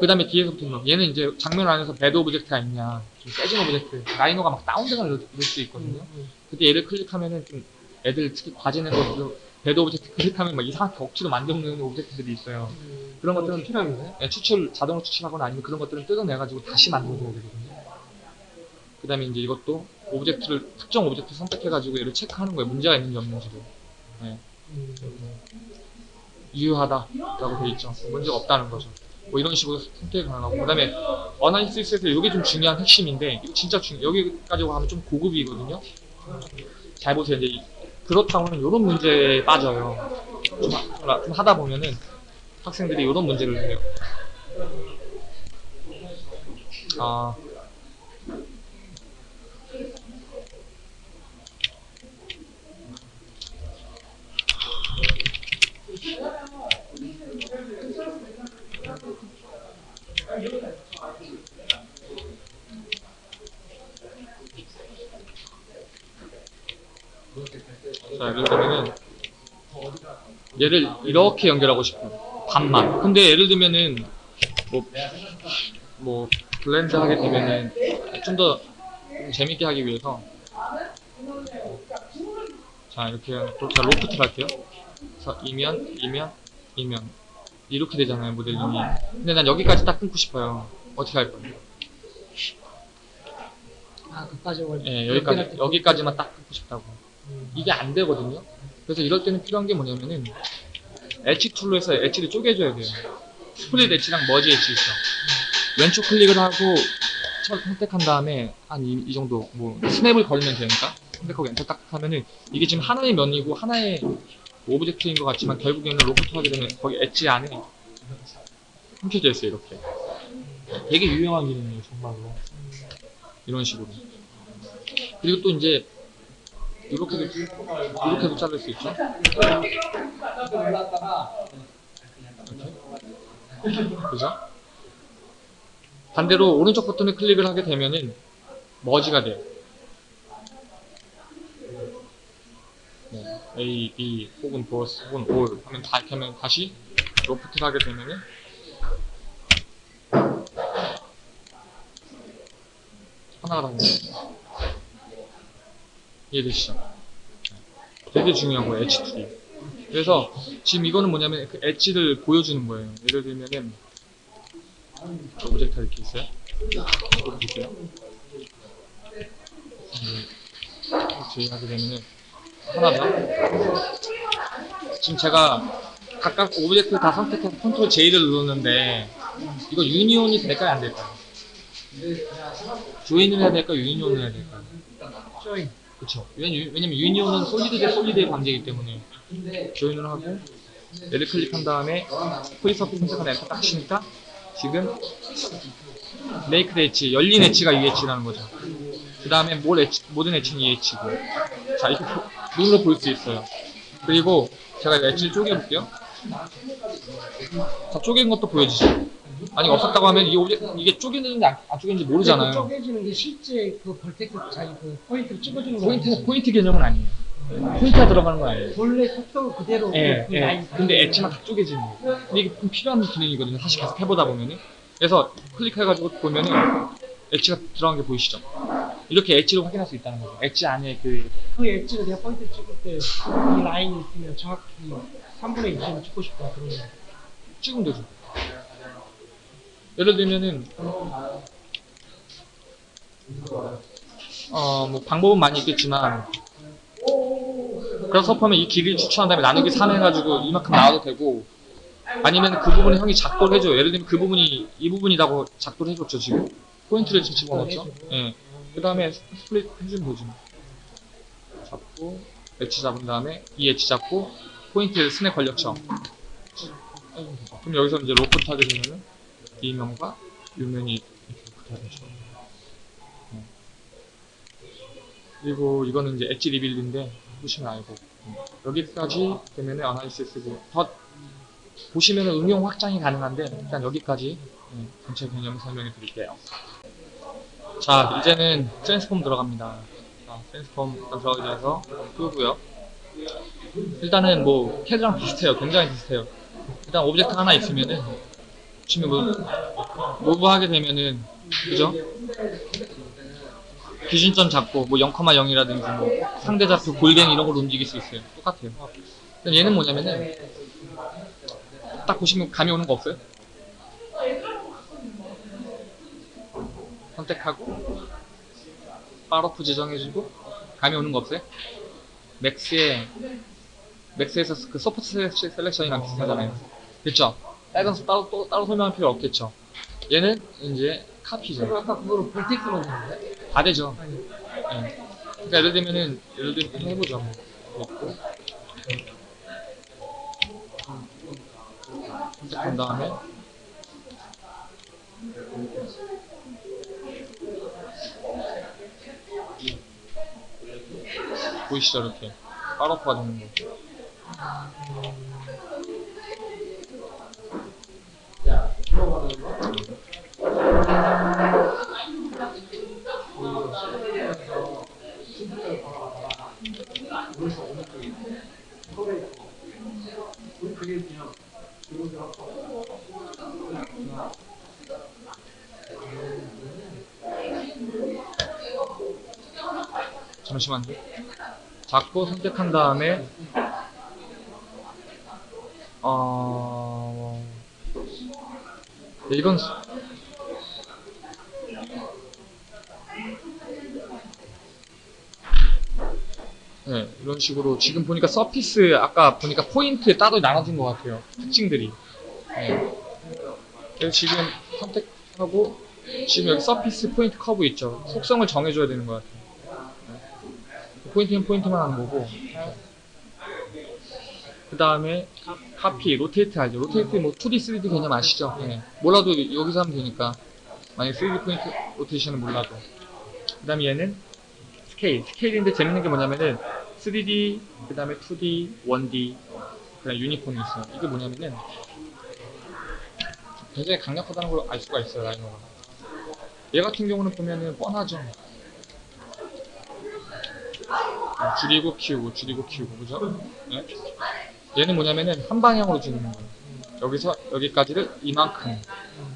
그 다음에 뒤에서부터 는 얘는 이제 장면 안에서 bad object가 있냐. 좀 깨진 object. 라이노가 막 다운돼가 이럴 수 있거든요. 그때 얘를 클릭하면은 좀 애들 특히 과제는 것도 bad object 클릭하면 막 이상하게 억지로 만들어놓는 object들이 있어요. 그런 것들은 필요합니다. 예, 추출 자동으로 추출하거나 아니면 그런 것들은 뜯어내가지고 다시 만들어줘야 되거든요. 그 다음에 이제 이것도 object를 특정 object 선택해가지고 얘를 체크하는 거예요 문제가 있는지 없는지를 음. 유효하다라고 돼 있죠. 문제가 없다는 거죠. 뭐 이런 식으로 선택이 가능하고 그 다음에 analysis에서 이게 좀 중요한 핵심인데 진짜 중 여기까지 하면 좀 고급이거든요. 잘 보세요. 이제 이- 그렇다고는 이런 문제에 빠져요. 좀, 하- 좀 하다 보면은 학생들이 이런 문제를 해요. 아 자, 예를 들면은 얘를 이렇게 연결하고 싶어요. 반만. 근데 예를 들면은 뭐, 뭐 blend 하게 되면은 좀 더 재밌게 하기 위해서 자 이렇게 자 loft를 할게요. 그래서 이면, 이면, 이면 이렇게 되잖아요 모델링이. 근데 난 여기까지 딱 끊고 싶어요. 어떻게 할 거예요? 아, 그까지 원. 예, 여기까지 여기까지만 딱 끊고 싶다고. 음. 이게 안 되거든요. 그래서 이럴 때는 필요한 게 뭐냐면은 엣지 툴로 해서 엣지를 쪼개줘야 돼요. 스플릿 엣지랑 머지 엣지 있어. 왼쪽 클릭을 하고 첫 선택한 다음에 한 이 정도 뭐 snap을 걸면 되니까 선택하고 엔터 딱 하면은 이게 지금 하나의 면이고 하나의 object인 것 같지만 결국에는 로프트 하게 되면 거기 edge 안에 숨겨져 있어요 이렇게. 되게 유용한 기능이에요 정말로. 이런 식으로. 그리고 또 이제 이렇게도 이렇게도 자를 수 있죠. 이렇게. 그죠? 반대로 오른쪽 버튼을 클릭을 하게 되면은 머지가 돼요. A, B 혹은 보스 혹은 올 하면 다 이렇게 하면 다시 loft를 하게 되면은 하나가 나옵니다. 이해되시죠? 되게 중요한 거예요, 엣지 툴이. 그래서 지금 이거는 뭐냐면 그 edge를 보여주는 거예요. 예를 들면은 object가 이렇게 있어요. 이거 볼게요. 이렇게 하게 되면은 하나가 지금 제가 각각 object 다 선택해서 control J를 눌렀는데 이거 union이 될까요 안 될까요? join을 해야 될까요 union을 해야 될까요? join. 그쵸. 왜냐면, 왜냐면 union은 solid 대 solid의 관계이기 때문에 join을 하고 얘를 클릭한 다음에 free surface 선택한 엔터 딱 치니까 지금 메이크 엣지, 열린 엣지가 이 엣지라는 거죠. 그 다음에 모든 edge는 이 edge고 자 이렇게 보- 눈으로 볼 수 있어요. 그리고 제가 edge를 쪼개볼게요. 자 쪼갠 것도 보여주죠. 아니 없었다고 하면 이 object, 이게 쪼개는지 안, 안 쪼개는지 그 모르잖아요. 쪼개지는 게 실제 그 vertex 자기 그 포인트를 찍어주는 거 포인트, 포인트 개념은 아니에요. 포인트가 들어가는 건 아니에요. 본래 속성 그대로 예, 그 예. 근데 edge만 다 쪼개지는 거예요. 근데 이게 좀 필요한 기능이거든요. 사실 계속 해보다 보면은. 그래서 클릭해가지고 보면은 엣지가 들어간 게 보이시죠? 이렇게 엣지를 확인할 수 있다는 거죠. 엣지 안에 그, 그 엣지를 내가 포인트 찍을 때 이 라인이 있으면 정확히 3분의 2를 찍고 싶다 거. 찍으면 되죠. 예를 들면은, 어, 뭐, 방법은 많이 있겠지만, 그래서 하면 이 길이를 추천한 다음에 나누기 3 해가지고 이만큼 나와도 되고, 아니면 그 부분을 형이 작도를 해줘요. 예를 들면 그 부분이 이 부분이라고 작도를 해줬죠, 지금. 포인트를 지금 집어넣었죠. 예. 그 다음에 split 해주면 되지. 뭐. 잡고, edge 잡은 다음에 이 edge 잡고, 포인트 snap 걸렸죠. 그럼 여기서 이제 로프트 하게 되면은 이 면과 이 면이 이렇게 loft가 되죠. 네. 그리고 이거는 이제 edge rebuild인데 보시면 알고 여기까지 되면은 analysis고 더 보시면은 응용 확장이 가능한데 일단 여기까지 네, 전체 개념 설명해 드릴게요. 자 이제는 transform 들어갑니다. 자, transform 들어가기 위해서 끄고요. 일단은 뭐 캐드랑 비슷해요. 굉장히 비슷해요. 일단 object 하나 있으면은 지금 뭐 move 하게 되면은 그죠? 기준점 잡고 뭐 0,0이라든지 뭐 상대 좌표 골뱅 이런 걸로 움직일 수 있어요. 똑같아요. 근데 얘는 뭐냐면은 딱 보시면 감이 오는 거 없어요? 선택하고 파러프 지정해주고 감이 오는 거 없어요? 맥스에 맥스에서 그 soft selection이랑 비슷하잖아요. 그쵸? 따로 또 따로 설명할 필요 없겠죠. 얘는 이제 카피죠. 아까 그거로 볼텍스만 했는데? 다 되죠. 예. 그러니까 예를 들면은 예를 들면 해보죠. 뭐. 넣고 선택한 다음에 보이시죠 이렇게 파러프가 되는 거. 잠시만요. 잡고 선택한 다음에 어 네, 이건 수- 네, 이런 식으로 지금 보니까 서피스 아까 보니까 포인트 따로 나눠진 것 같아요. 특징들이. 네. 그래서 지금 선택하고 지금 여기 surface 포인트 커브 있죠. 속성을 정해줘야 되는 것 같아요. 네. 포인트는 포인트만 하는 거고. 그 다음에 카피, rotate 알죠? rotate 뭐 2D, 3D 개념 아시죠? 네. 몰라도 여기서 하면 되니까. 만약에 3D 포인트 rotation은 몰라도. 그 다음에 얘는 스케일. 스케일인데 재밌는 게 뭐냐면은 3D, 그 다음에 2D, 1D, 그 다음에 uniform이 있어요. 이게 뭐냐면은 굉장히 강력하다는 걸 알 수가 있어요, 라이노가. 얘 같은 경우는 보면은 뻔하죠. 어, 줄이고 키우고, 줄이고 키우고, 그죠? 네? 얘는 뭐냐면은 한 방향으로 주는 거예요. 여기서 여기까지를 이만큼.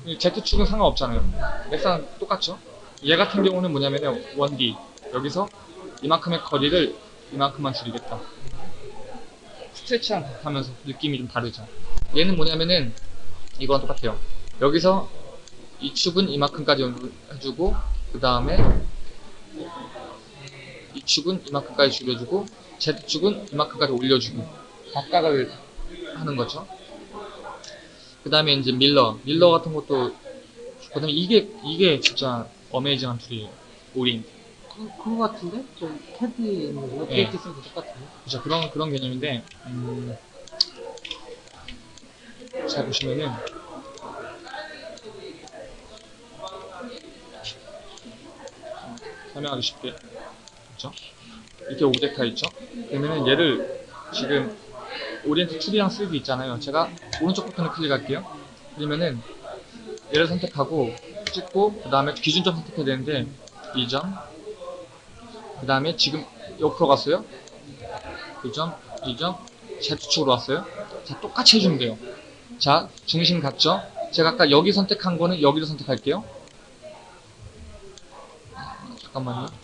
이 Z축은 상관없잖아요. 맥상 똑같죠? 얘 같은 경우는 뭐냐면은 1D. 여기서 이만큼의 거리를 이만큼만 줄이겠다. stretch랑 하면서 느낌이 좀 다르죠. 얘는 뭐냐면은 이거랑 똑같아요. 여기서 이 축은 이만큼까지 해주고 그 다음에 이 축은 이만큼까지 줄여주고 Z축은 이만큼까지 올려주고 각각을 하는 거죠. 그 다음에 이제 mirror mirror 같은 것도 그 다음에 이게 이게 진짜 amazing한 tool이에요. orient 그, 그거 같은데? 있는 거, 예. rotate 쓰는 거 똑같은데? 그죠 그런 그런 개념인데 음, 잘 보시면은 설명하기 쉽게 그죠 이렇게 object가 있죠 그러면은 얘를 지금 orient 2D랑 3D 있잖아요 제가 오른쪽 버튼을 클릭할게요 그러면은 얘를 선택하고 찍고 그 다음에 기준점 선택해야 되는데 2점 그 다음에 지금 옆으로 갔어요 2점, 2점, Z축으로 왔어요. 자, 똑같이 해주면 돼요. 자, 중심 같죠? 제가 아까 여기 선택한 거는 여기를 선택할게요. 잠깐만요.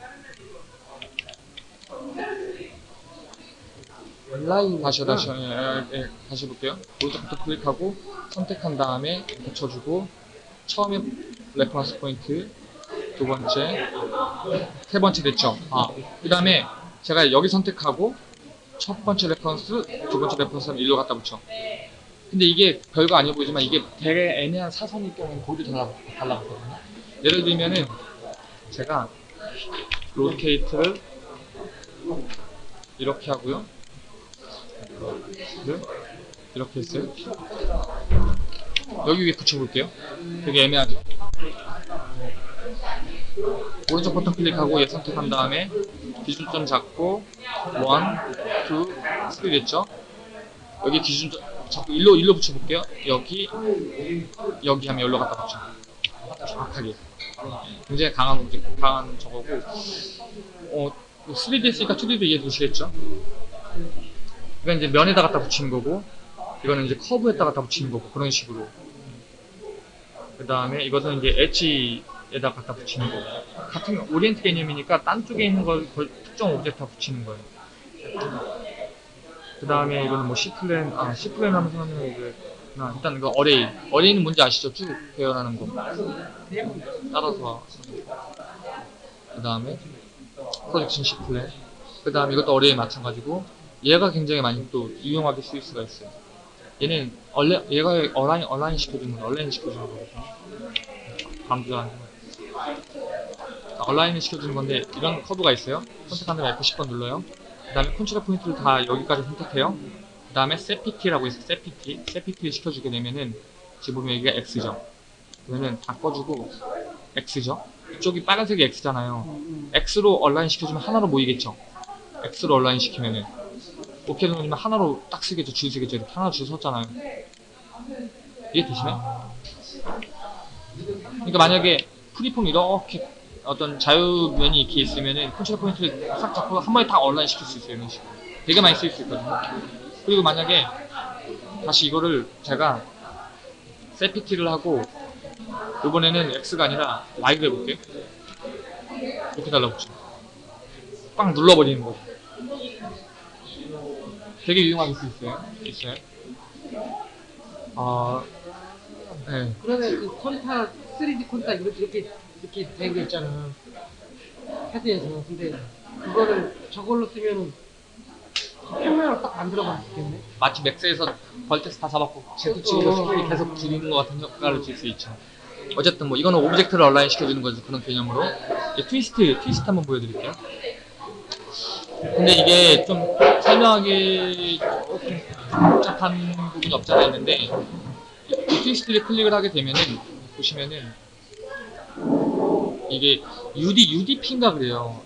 온라인. 다시요, 다시요. 예, 예, 예, 다시 볼게요. 오른쪽부터 클릭하고 선택한 다음에 붙여주고 처음에 reference point 두 번째 세 번째 됐죠? 아, 그 다음에 제가 여기 선택하고 첫 번째 reference, 두 번째 reference는 일로 갖다 붙여. 근데 이게 별거 아니어 보이지만 이게 되게 애매한 사선일 경우는 거기도 달라, 달라붙거든요. 예를 들면은 제가 rotate를 이렇게 하고요. 를 이렇게 했어요. 여기 위에 붙여볼게요. 되게 애매하죠? 오른쪽 버튼 클릭하고 얘 선택한 다음에 기준점 잡고 1, 2, 스크린 됐죠? 여기 기준 자꾸 일로 일로 붙여볼게요. 여기 여기 하면 여기로 갖다 붙여. 정확하게. 굉장히 강한 오브젝, 강한 저거고 어 3D 했으니까 2D도 이해 되시겠죠? 이건 이제 면에다 갖다 붙이는 거고 이거는 이제 커브에다 갖다 붙이는 거고 그런 식으로. 그 다음에 이것은 이제 edge에다 갖다 붙이는 거고. 같은 orient 개념이니까 딴 쪽에 있는 걸 걸- 특정 object에 붙이는 거예요. 그 다음에 이거는 뭐 CPlane 아 CPlane 하면서 하는 그 아, 일단 이거 array array는 뭔지 아시죠? 쭉 배열하는 거. 따라서 그 다음에 projection CPlane. 그 다음에 이것도 array 마찬가지고 얘가 굉장히 많이 또 유용하게 쓰일 수가 있어요. 얘는 얼레, 얘가 align, align 시켜주는 거 align 시켜주는 거거든요. 강조하는 거 align을 시켜주는 건데 이런 커브가 있어요. 선택한 다음에 F10번 눌러요. 그 다음에 control point를 다 여기까지 선택해요. 그 다음에 SetPt라고 있어요. SetPt. SetPt를 시켜주게 되면은 지금 보면 여기가 X죠. 그러면은 다 꺼주고 X죠. 이쪽이 빨간색이 X잖아요. 음, X로 align 시켜주면 하나로 모이겠죠. X로 align 시키면은 오케이 누르면 하나로 딱 서겠죠. 줄 서겠죠. 이렇게 하나 줄 섰잖아요. 이해 되시나요? 그러니까 만약에 freeform 이렇게 어떤 자유면이 이렇게 있으면은 control point를 싹 잡고 한 번에 다 align 시킬 수 있어요 이런 식으로. 되게 많이 쓸 수 있거든요. 그리고 만약에 다시 이거를 제가 세피티를 하고 이번에는 X가 아니라 Y를 해볼게요. 이렇게 달라붙죠 빵 눌러버리는 거죠 되게 유용하게 쓸 수 있어요 있어요 아 네. 그러면 그 콘타 3D 콘타 이렇게 이렇게 이렇게 된 거 있잖아 패드에서 근데 그거를 저걸로 쓰면은 평면을 딱 만들어 볼수 있겠네 마치 맥스에서 vertex 다 잡았고 Z 치고서 scale이 계속 줄이는 것 같은 효과를 줄 수 있죠. 어쨌든 뭐 이거는 object를 align 시켜주는 거죠 그런 개념으로. 이제 twist twist 한번 보여드릴게요. 근데 이게 좀 설명하기 조금 복잡한 부분이 없지 않아 있는데 이 twist를 클릭을 하게 되면은 보시면은 이게 UD UDP인가 그래요.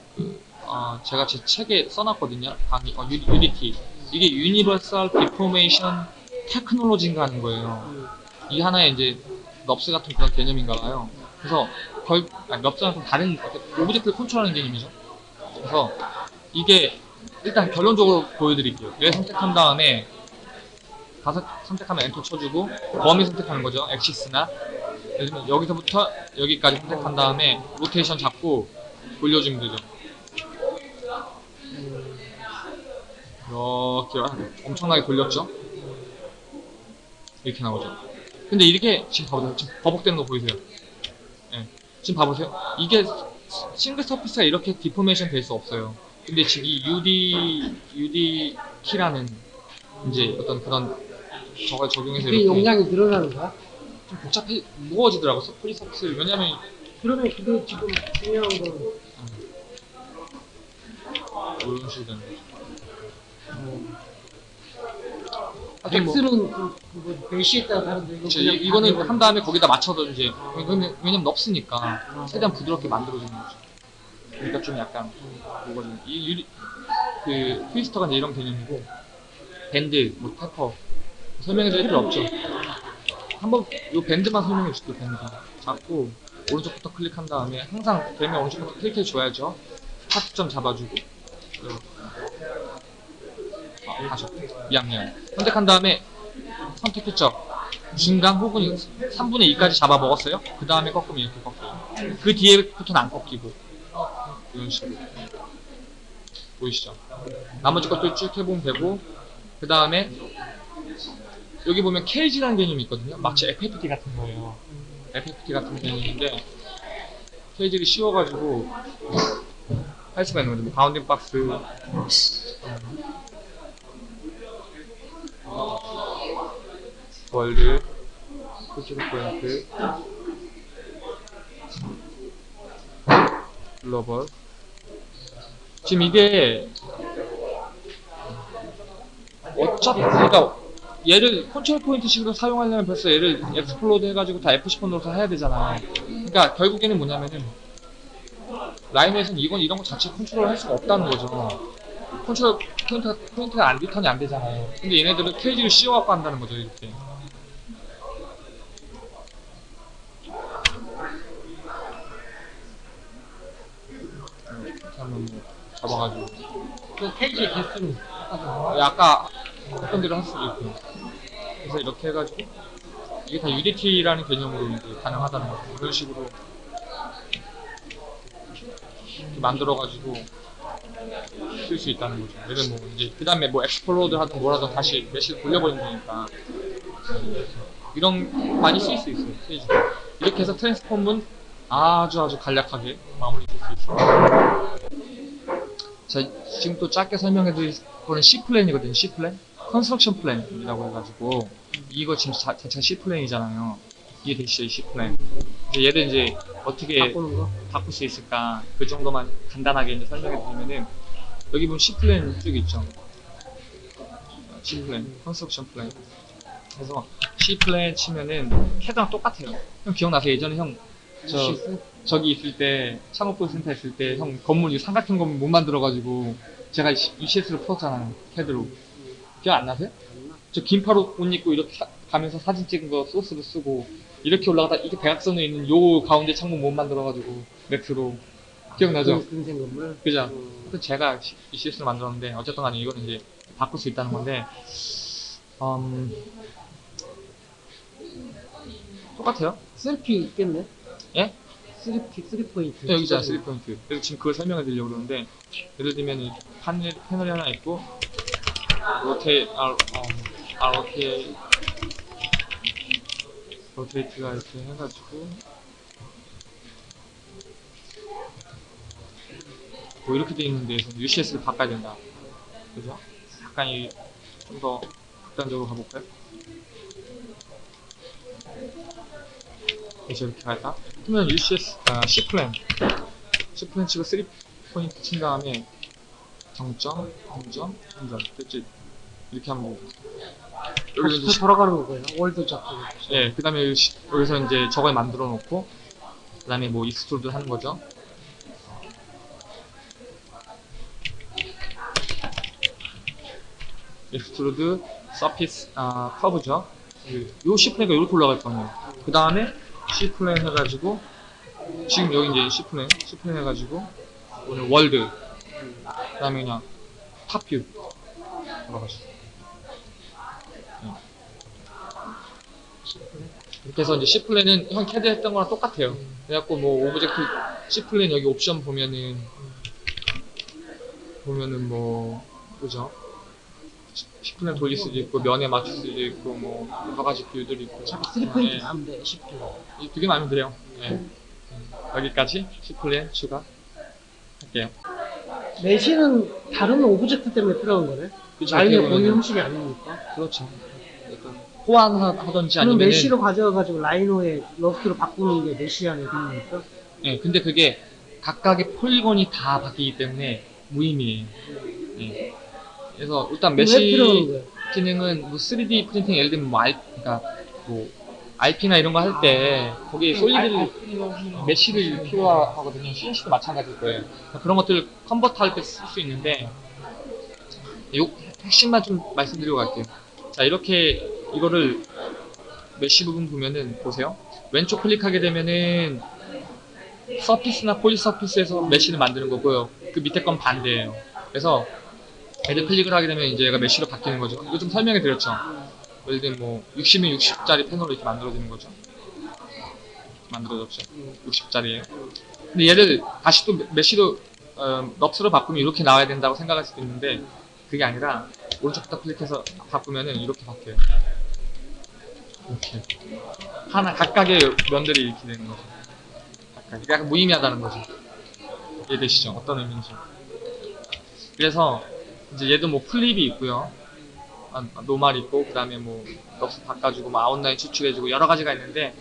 어, 제가 제 책에 써놨거든요. 강의, 어, UD, UDT. 이게 universal deformation technology인가 하는 거예요. 이게 하나의 이제 NURBS 같은 그런 개념인가 봐요. 그래서 결, 아니, NURBS랑 좀 다른 object를 컨트롤하는 개념이죠. 그래서 이게 일단 결론적으로 보여드릴게요. 얘 선택한 다음에 다섯 선택하면 엔터 쳐주고 범위 선택하는 거죠. axis나 여기서부터 여기까지 선택한 다음에 로테이션 잡고 돌려주면 되죠. 이렇게 엄청나게 돌렸죠? 이렇게 나오죠. 근데 이렇게 지금 봐보세요. 지금 버벅대는 거 보이세요? 예. 지금 봐보세요. 이게 single surface가 이렇게 deformation 될 수 없어요. 근데 지금 이 UD UD 키라는 이제 어떤 그런 저걸 적용해서 그게 이렇게 용량이 늘어나는 거야? 좀 복잡해 무거워지더라고 프리 서피스 왜냐면 그러면 그게 지금 중요한 건 이런 식으로 되는 거죠. 엑스는 하여튼 뭐- 그, 그뭐 메시에 따라 다른데 이거 이- 이거는 다 한 다음에 거기다 맞춰서 이제 왜냐면, 왜냐면 넓으니까 최대한 부드럽게 만들어주는 거죠. 그러니까 좀 약간 뭐거든 이 유리 그 트위스터가 이제 이런 개념이고 밴드 뭐 테퍼 설명해줄 필요 없죠. 한번 이 밴드만 설명해 줄게요. 밴드 잡고 오른쪽부터 클릭한 다음에 항상 되면 오른쪽부터 클릭해 줘야죠. 스타트점 잡아주고. 아, 다시 미안 미안 선택한 다음에 선택했죠. 중간 혹은 3분의 2까지 잡아 먹었어요. 그 다음에 꺾으면 이렇게 꺾여요. 그 뒤에부터는 안 꺾이고 이런 식으로 보이시죠? 나머지 것들 쭉 해보면 되고 그 다음에 여기 보면 cage라는 개념이 있거든요. 마치 FFD 같은 거예요. FFD 같은 개념인데 cage를 씌워가지고 할 수가 있는 거죠. 뭐 bounding box world position point 글로벌 지금 이게 어차피 그러니까 얘를 control point 식으로 사용하려면 벌써 얘를 explode 해가지고 다 F10번 눌러서 해야 되잖아요 그러니까 결국에는 뭐냐면은 라이노에서는 이건 이런 거 자체 컨트롤 할 수가 없다는 거죠 control point가, point가 안 return이 안 되잖아요. 근데 얘네들은 cage를 씌워갖고 한다는 거죠, 이렇게. 하면 뭐 잡아가지고. 그 케이지의 개수는 아까 아까 했던 대로 할 수도 있고. 그래서 이렇게 해가지고 이게 다 UDT라는 개념으로 이제 가능하다는 거죠. 이런 식으로 만들어가지고 쓸 수 있다는 거죠. 얘를 뭐 이제 그 다음에 뭐 explode 하든 뭐라든 다시 mesh를 돌려버리면 되니까 이런 많이 쓸수 있어요. 페이지가. 이렇게 해서 transform은 아주 아주 간략하게 마무리 될 수 있어 요. 자, 지금 또 짧게 설명해 드릴 거는 C plane이거든요. C 플랜, 컨스트럭션 플랜이라고 해가지고 이거 지금 자, 자체가 C plane이잖아요. 이해되시죠? 이 C plane. 이제 얘를 이제 어떻게. 바꿀 수 있을까? 그 정도만 간단하게 이제 설명해 드리면은 여기 보면 C plane 쭉 있죠. C plane, construction plane. 그래서 C plane 치면은 캐드랑 똑같아요. 형 기억나세요? 예전에 형 저 시스? 저기 있을 때 창업보육 센터 있을 때 형 건물 이 삼각형 건물 못 만들어가지고 제가 UCS로 풀었잖아요 캐드로 기억 안 나세요? 저 긴팔 옷 입고 이렇게 사- 가면서 사진 찍은 거 소스로 쓰고 이렇게 올라가다 이게 대각선에 있는 요 가운데 창문 못 만들어가지고 Max로 기억나죠? 그 근생 건물. 그죠? 음, 그 제가 UCS를 만들었는데 어쨌든 간에 이거는 이제 바꿀 수 있다는 건데 음 똑같아요 three P 있겠네. 예? three P, three point. 네, 여기 있잖아, 3포인트. 그래서 지금 그걸 설명해 드리려고 그러는데, 예를 들면, 이 패널, 패널이 하나 있고, 로테, 아, 음, 아, 로테, rotate가 이렇게 해가지고, 뭐 이렇게 돼 있는 데에서 UCS를 바꿔야 된다. 그죠? 약간 이, 좀 더 극단적으로 가볼까요? 그래서 이렇게 갈까? 그러면 UCS, 아, C plane. C plane 치고 3포인트 친 다음에 0점, 0점, 0점. 됐지? 이렇게 하면 되고. 여기서 이제 다시 돌아가는 거예요. world 잡고. 예, 그 다음에 여기서 이제 저걸 만들어 놓고, 그 다음에 뭐 extrude 하는 거죠. extrude, surface, 아, 커브죠. 요 C 플랜가 이렇게 올라갈 거예요. 그 다음에 C plane 해가지고, 지금 여기 이제 C plane, C plane 해가지고, 오늘 world, 그 다음에 그냥 top view 돌아가시죠. 이렇게 해서 이제 C 플랜은 형 캐드 했던 거랑 똑같아요. 그래갖고 뭐 object C plane 여기 옵션 보면은 보면은 뭐 그죠? C plane 돌릴 수도 있고 면에 맞출 수도 있고 뭐 여러 가지 view들이 있고 자꾸 three point 네. 나면 돼. 쉽게. 이두 개만 하면 돼요. 네. 여기까지 C plane 추가 할게요. mesh는 다른 object 때문에 필요한 거네. Rhino의 어떻게 본인 형식이 아니니까. 그렇죠. 약간 호환하던지 아니면 mesh로 가져가지고 Rhino의 NURBS로 바꾸는 게 mesh 안에 기능이니까. 예, 근데 그게 각각의 polygon이 다 바뀌기 때문에 무의미해요. 예. 그래서 일단 mesh 거야? 기능은 뭐 3D 프린팅 예를 들면 뭐 R, 그러니까 뭐 RP나 이런 거 할 때 거기에 solid를 mesh를 필요하거든요. CNC도 마찬가지일 거예요. 그러니까 그런 것들을 convert 할때 쓸 수 있는데 요 핵심만 좀 말씀드리고 갈게요. 자 이렇게 이거를 mesh 부분 보면은 보세요. 왼쪽 클릭하게 되면은 surface나 polysurface에서 mesh를 만드는 거고요. 그 밑에 건 반대예요. 그래서 얘를 클릭을 하게 되면 이제 얘가 mesh로 바뀌는 거죠. 이거 좀 설명해 드렸죠. 예를 들면 뭐 60면 60짜리 패널로 이렇게 만들어지는 거죠. 만들어졌죠. 60짜리예요. 근데 얘를 다시 또 mesh로 어, NURBS로 바꾸면 이렇게 나와야 된다고 생각할 수도 있는데 그게 아니라 오른쪽부터 클릭해서 바꾸면은 이렇게 바뀌어요. 이렇게 하나 각각의 면들이 이렇게 되는 거죠. 각각 약간 무의미하다는 거죠. 이해되시죠? 어떤 의미인지. 그래서 이제 얘도 뭐 flip이 있고요. 아, normal 있고 그 다음에 뭐 NURBS 바꿔주고 뭐 outline 추출해주고 여러 가지가 있는데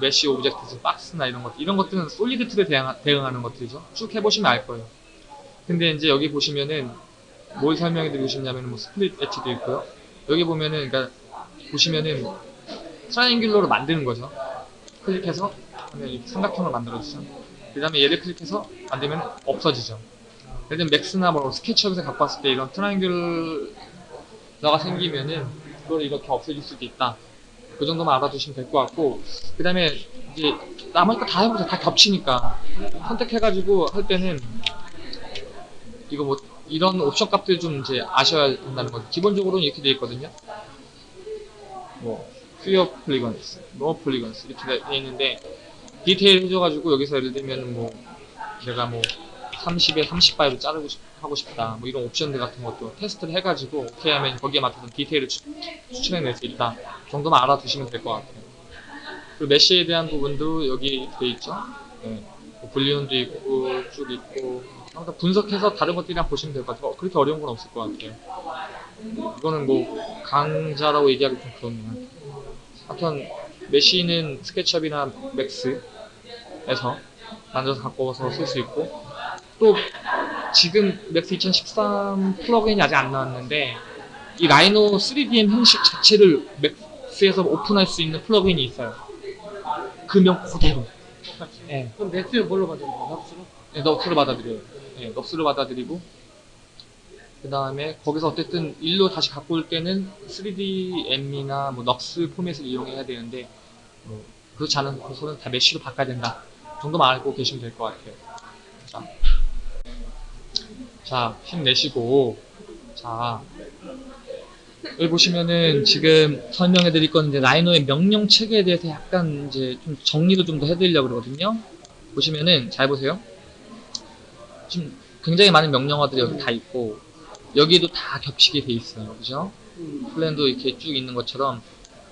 mesh object, 박스나 이런 것 이런 것들은 solid tool에 대응, 대응 하는 것들이죠. 쭉 해보시면 알 거예요. 근데 이제 여기 보시면은 뭘 설명해 드리고 싶냐면 뭐 split edge도 있고요. 여기 보면은 그러니까 보시면은 triangular로 만드는 거죠. 클릭해서 삼각형을 만들어주죠. 그 다음에 얘를 클릭해서 만들면 없어지죠. 예를 Max나 뭐 SketchUp에서 갖고 왔을 때 이런 triangular가 생기면은 그걸 이렇게 없애줄 수도 있다. 그 정도만 알아두시면 될 것 같고 그 다음에 이제 나머지 거다 해보세요. 다 겹치니까 선택해가지고 할 때는 이거 뭐 이런 옵션 값들 좀 이제 아셔야 된다는 거죠. 기본적으로는 이렇게 되어 있거든요. 뭐 fewer polygons, no polygons 이렇게 되어 있는데 디테일 해줘가지고 여기서 예를 들면 뭐 내가 뭐 30에 30바이로 자르고 싶, 하고 싶다. 뭐 이런 옵션들 같은 것도 테스트를 해가지고 오케이 하면 거기에 맞춰서 디테일을 추, 추천해낼 수 있다. 정도만 알아두시면 될 것 같아요. 그리고 mesh에 대한 부분도 여기 돼 있죠? 네. 뭐 Boolean도 있고 쭉 있고 항상 분석해서 다른 것들이랑 보시면 될 것 같아요. 어, 그렇게 어려운 건 없을 것 같아요. 이거는 뭐 강좌라고 얘기하기 좀 그렇네요. 하여튼 mesh는 SketchUp이나 Max에서 만들어서 갖고 와서 쓸 수 있고 또 지금 Max 2013 플러그인이 아직 안 나왔는데 이 Rhino 3DM 형식 자체를 Max에서 오픈할 수 있는 플러그인이 있어요 그명 그대로. 네. 그럼 Max를 뭘로 거야? NURBS로? 네, NURBS를 받아들여요. 네, NURBS를 받아들이고 그 다음에 거기서 어쨌든 일로 다시 갖고 올 때는 3DM이나 뭐 NURBS 포맷을 이용해야 되는데 뭐 그렇지 않은 곳은 다 mesh로 바꿔야 된다 정도만 알고 계시면 될 것 같아요. 자, 자 힘내시고 자 여기 보시면은 지금 설명해 드릴 건 이제 라이노의 명령 체계에 대해서 약간 이제 좀 정리도 좀 더 해드리려고 그러거든요. 보시면은 잘 보세요. 지금 굉장히 많은 명령어들이 여기 다 있고 여기도 다 겹치게 돼 있어요. 그죠? 음. 플랜도 이렇게 쭉 있는 것처럼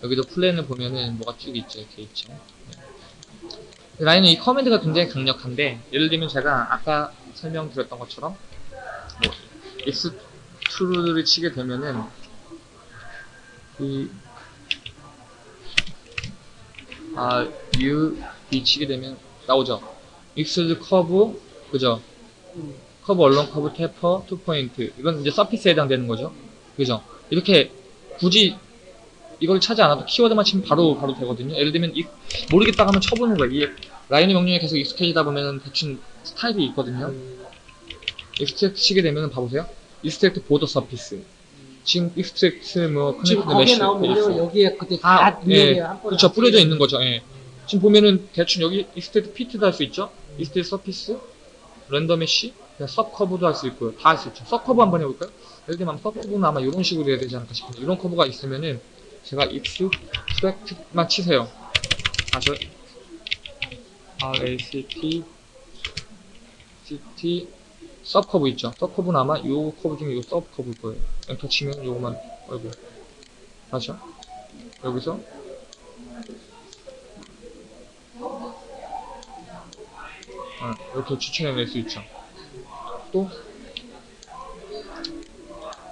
여기도 플랜을 보면은 뭐가 쭉 있죠. 이렇게 있죠. 네. Rhino는 이 command가 굉장히 강력한데 예를 들면 제가 아까 설명드렸던 것처럼 뭐 extrude를 치게 되면은 이 아, U, B 치게 되면 나오죠. extrude curve 그죠? 음. curve along curve taper to point 이건 이제 surface에 해당되는 거죠 그죠 이렇게 굳이 이걸 찾지 않아도 키워드만 치면 바로 바로 되거든요 예를 들면 이, 모르겠다 하면 쳐보는 거예요 이 Rhino의 명령어 계속 익숙해지다 보면 대충 스타일이 있거든요 음. extract 치게 되면 봐보세요. extract border surface. 지금 extract 뭐 connect 있어. 여기에 그때 다, 다 예, 번에 그렇죠 다 뿌려져 있는 거죠. 예. 지금 보면은 대충 여기 extract 피트도 할 수 있죠? extract surface? render mesh? 그냥 sub curve도 할 수 있고요. 다 할 수 있죠. sub curve 한번 해볼까요? 예를 들면 sub curve는 아마 이런 식으로 해야 되지 않을까 싶은데 이런 커브가 있으면은 제가 extract만 치세요. 다시. RACT CT sub curve 있죠? sub curve는 아마 요 커브 중에 요 sub curve일 거예요. 엔터 치면 요거만 아이고. 다시요? 여기서? 어, 이렇게 추출해낼 수 있죠. 또?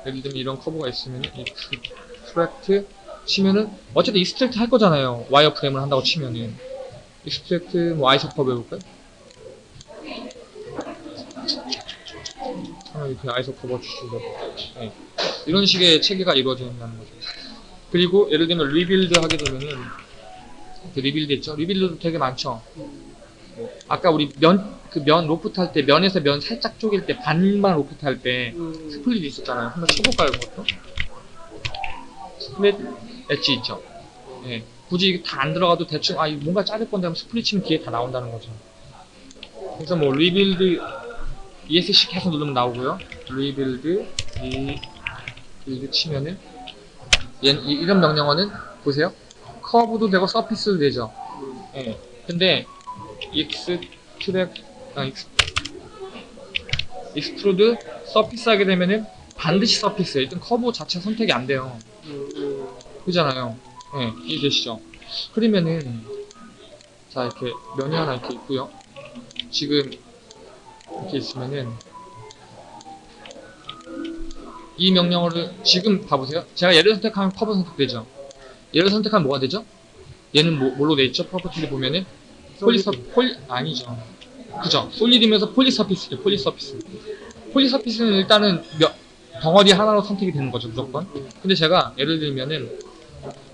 예를 들면 이런 커브가 있으면 extract 치면은 어쨌든 extract 할 거잖아요. wireframe을 한다고 치면은. extract 뭐 isocurve 해볼까요? 이렇게 isocurve 주시고 네. 이런 식의 체계가 이루어져 있다는 거죠. 그리고 예를 들면 rebuild 하게 되면은 그 rebuild 있죠? rebuild도 되게 많죠. 뭐 아까 우리 면 그 면 로프트 할 때 면에서 면 살짝 쪼갤 때 반만 로프트 할때 음. split 있었잖아요. 한번 쳐볼까요, 그것도? split edge 있죠. 예. 굳이 다 안 들어가도 대충 아 뭔가 자를 건데 하면 split 치면 뒤에 다 나온다는 거죠. 그래서 뭐 rebuild ESC 계속 누르면 나오고요. rebuild rebuild 치면은 얘, 이- 이런 명령어는 보세요. 커브도 되고 surface도 되죠. 예. 근데 extrac- 아 ex- extrude surface 하게 되면은 반드시 surface 일단 커브 자체 선택이 안 돼요. 그잖아요. 예, 이해되시죠? 그러면은 자 이렇게 면이 하나 이렇게 있고요. 지금 이렇게 있으면은 이 명령어를 지금 봐보세요. 제가 얘를 선택하면 커브 선택되죠. 얘를 선택하면 뭐가 되죠? 얘는 뭐, 뭘로 돼 있죠? property를 보면은 polysur- poly 아니죠. 그죠? solid면서 polysurface죠. polysurface. polysurface는 일단은 몇, 덩어리 하나로 선택이 되는 거죠, 무조건. 근데 제가 예를 들면은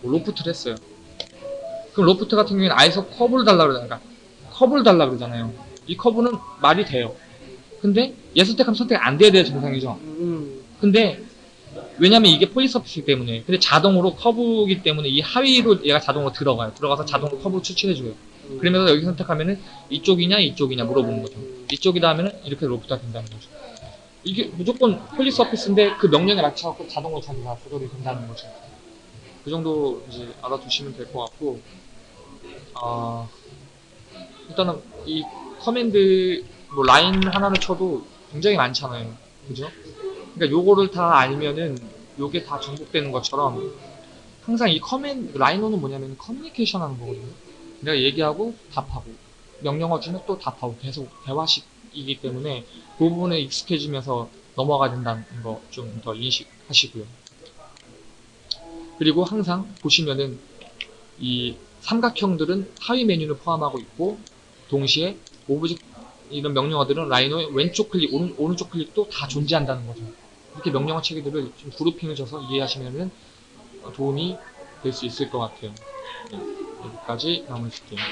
뭐 loft를 했어요. 그럼 로프트 같은 경우에는 isocurve를 달라 그러잖아요. 그러니까 커브를 달라 그러잖아요. 이 커브는 말이 돼요. 근데 얘 선택하면 선택 안 돼야 돼야 정상이죠. 음, 근데 왜냐면 이게 polysurface이기 때문에 근데 자동으로 커브이기 때문에 이 하위로 얘가 자동으로 들어가요. 들어가서 자동으로 커브를 추출해줘요. 음. 그러면서 여기 선택하면은 이쪽이냐 이쪽이냐 물어보는 거죠. 이쪽이다 하면은 이렇게 loft가 된다는 거죠. 이게 무조건 polysurface인데 그 명령에 맞춰갖고 자동으로 자기가 조절이 된다는 거죠. 그 정도 이제 알아두시면 될 것 같고, 아 일단은 이 command 뭐 라인 하나를 쳐도 굉장히 많잖아요. 그죠? 그러니까 요거를 다 알면은 요게 다 정복되는 것처럼 항상 이 comman- Rhino는 뭐냐면 커뮤니케이션 하는 거거든요. 내가 얘기하고 답하고 명령어 주면 또 답하고 계속 대화식이기 때문에 그 부분에 익숙해지면서 넘어가야 된다는 거 좀 더 인식하시고요. 그리고 항상 보시면은 이 삼각형들은 하위 메뉴를 포함하고 있고 동시에 object 이런 명령어들은 Rhino의 왼쪽 클릭, 오른, 오른쪽 클릭도 다 존재한다는 거죠. 이렇게 명령어 체계들을 좀 grouping을 줘서 이해하시면은 도움이 될 수 있을 것 같아요. 네, 여기까지 마무리 줄게요.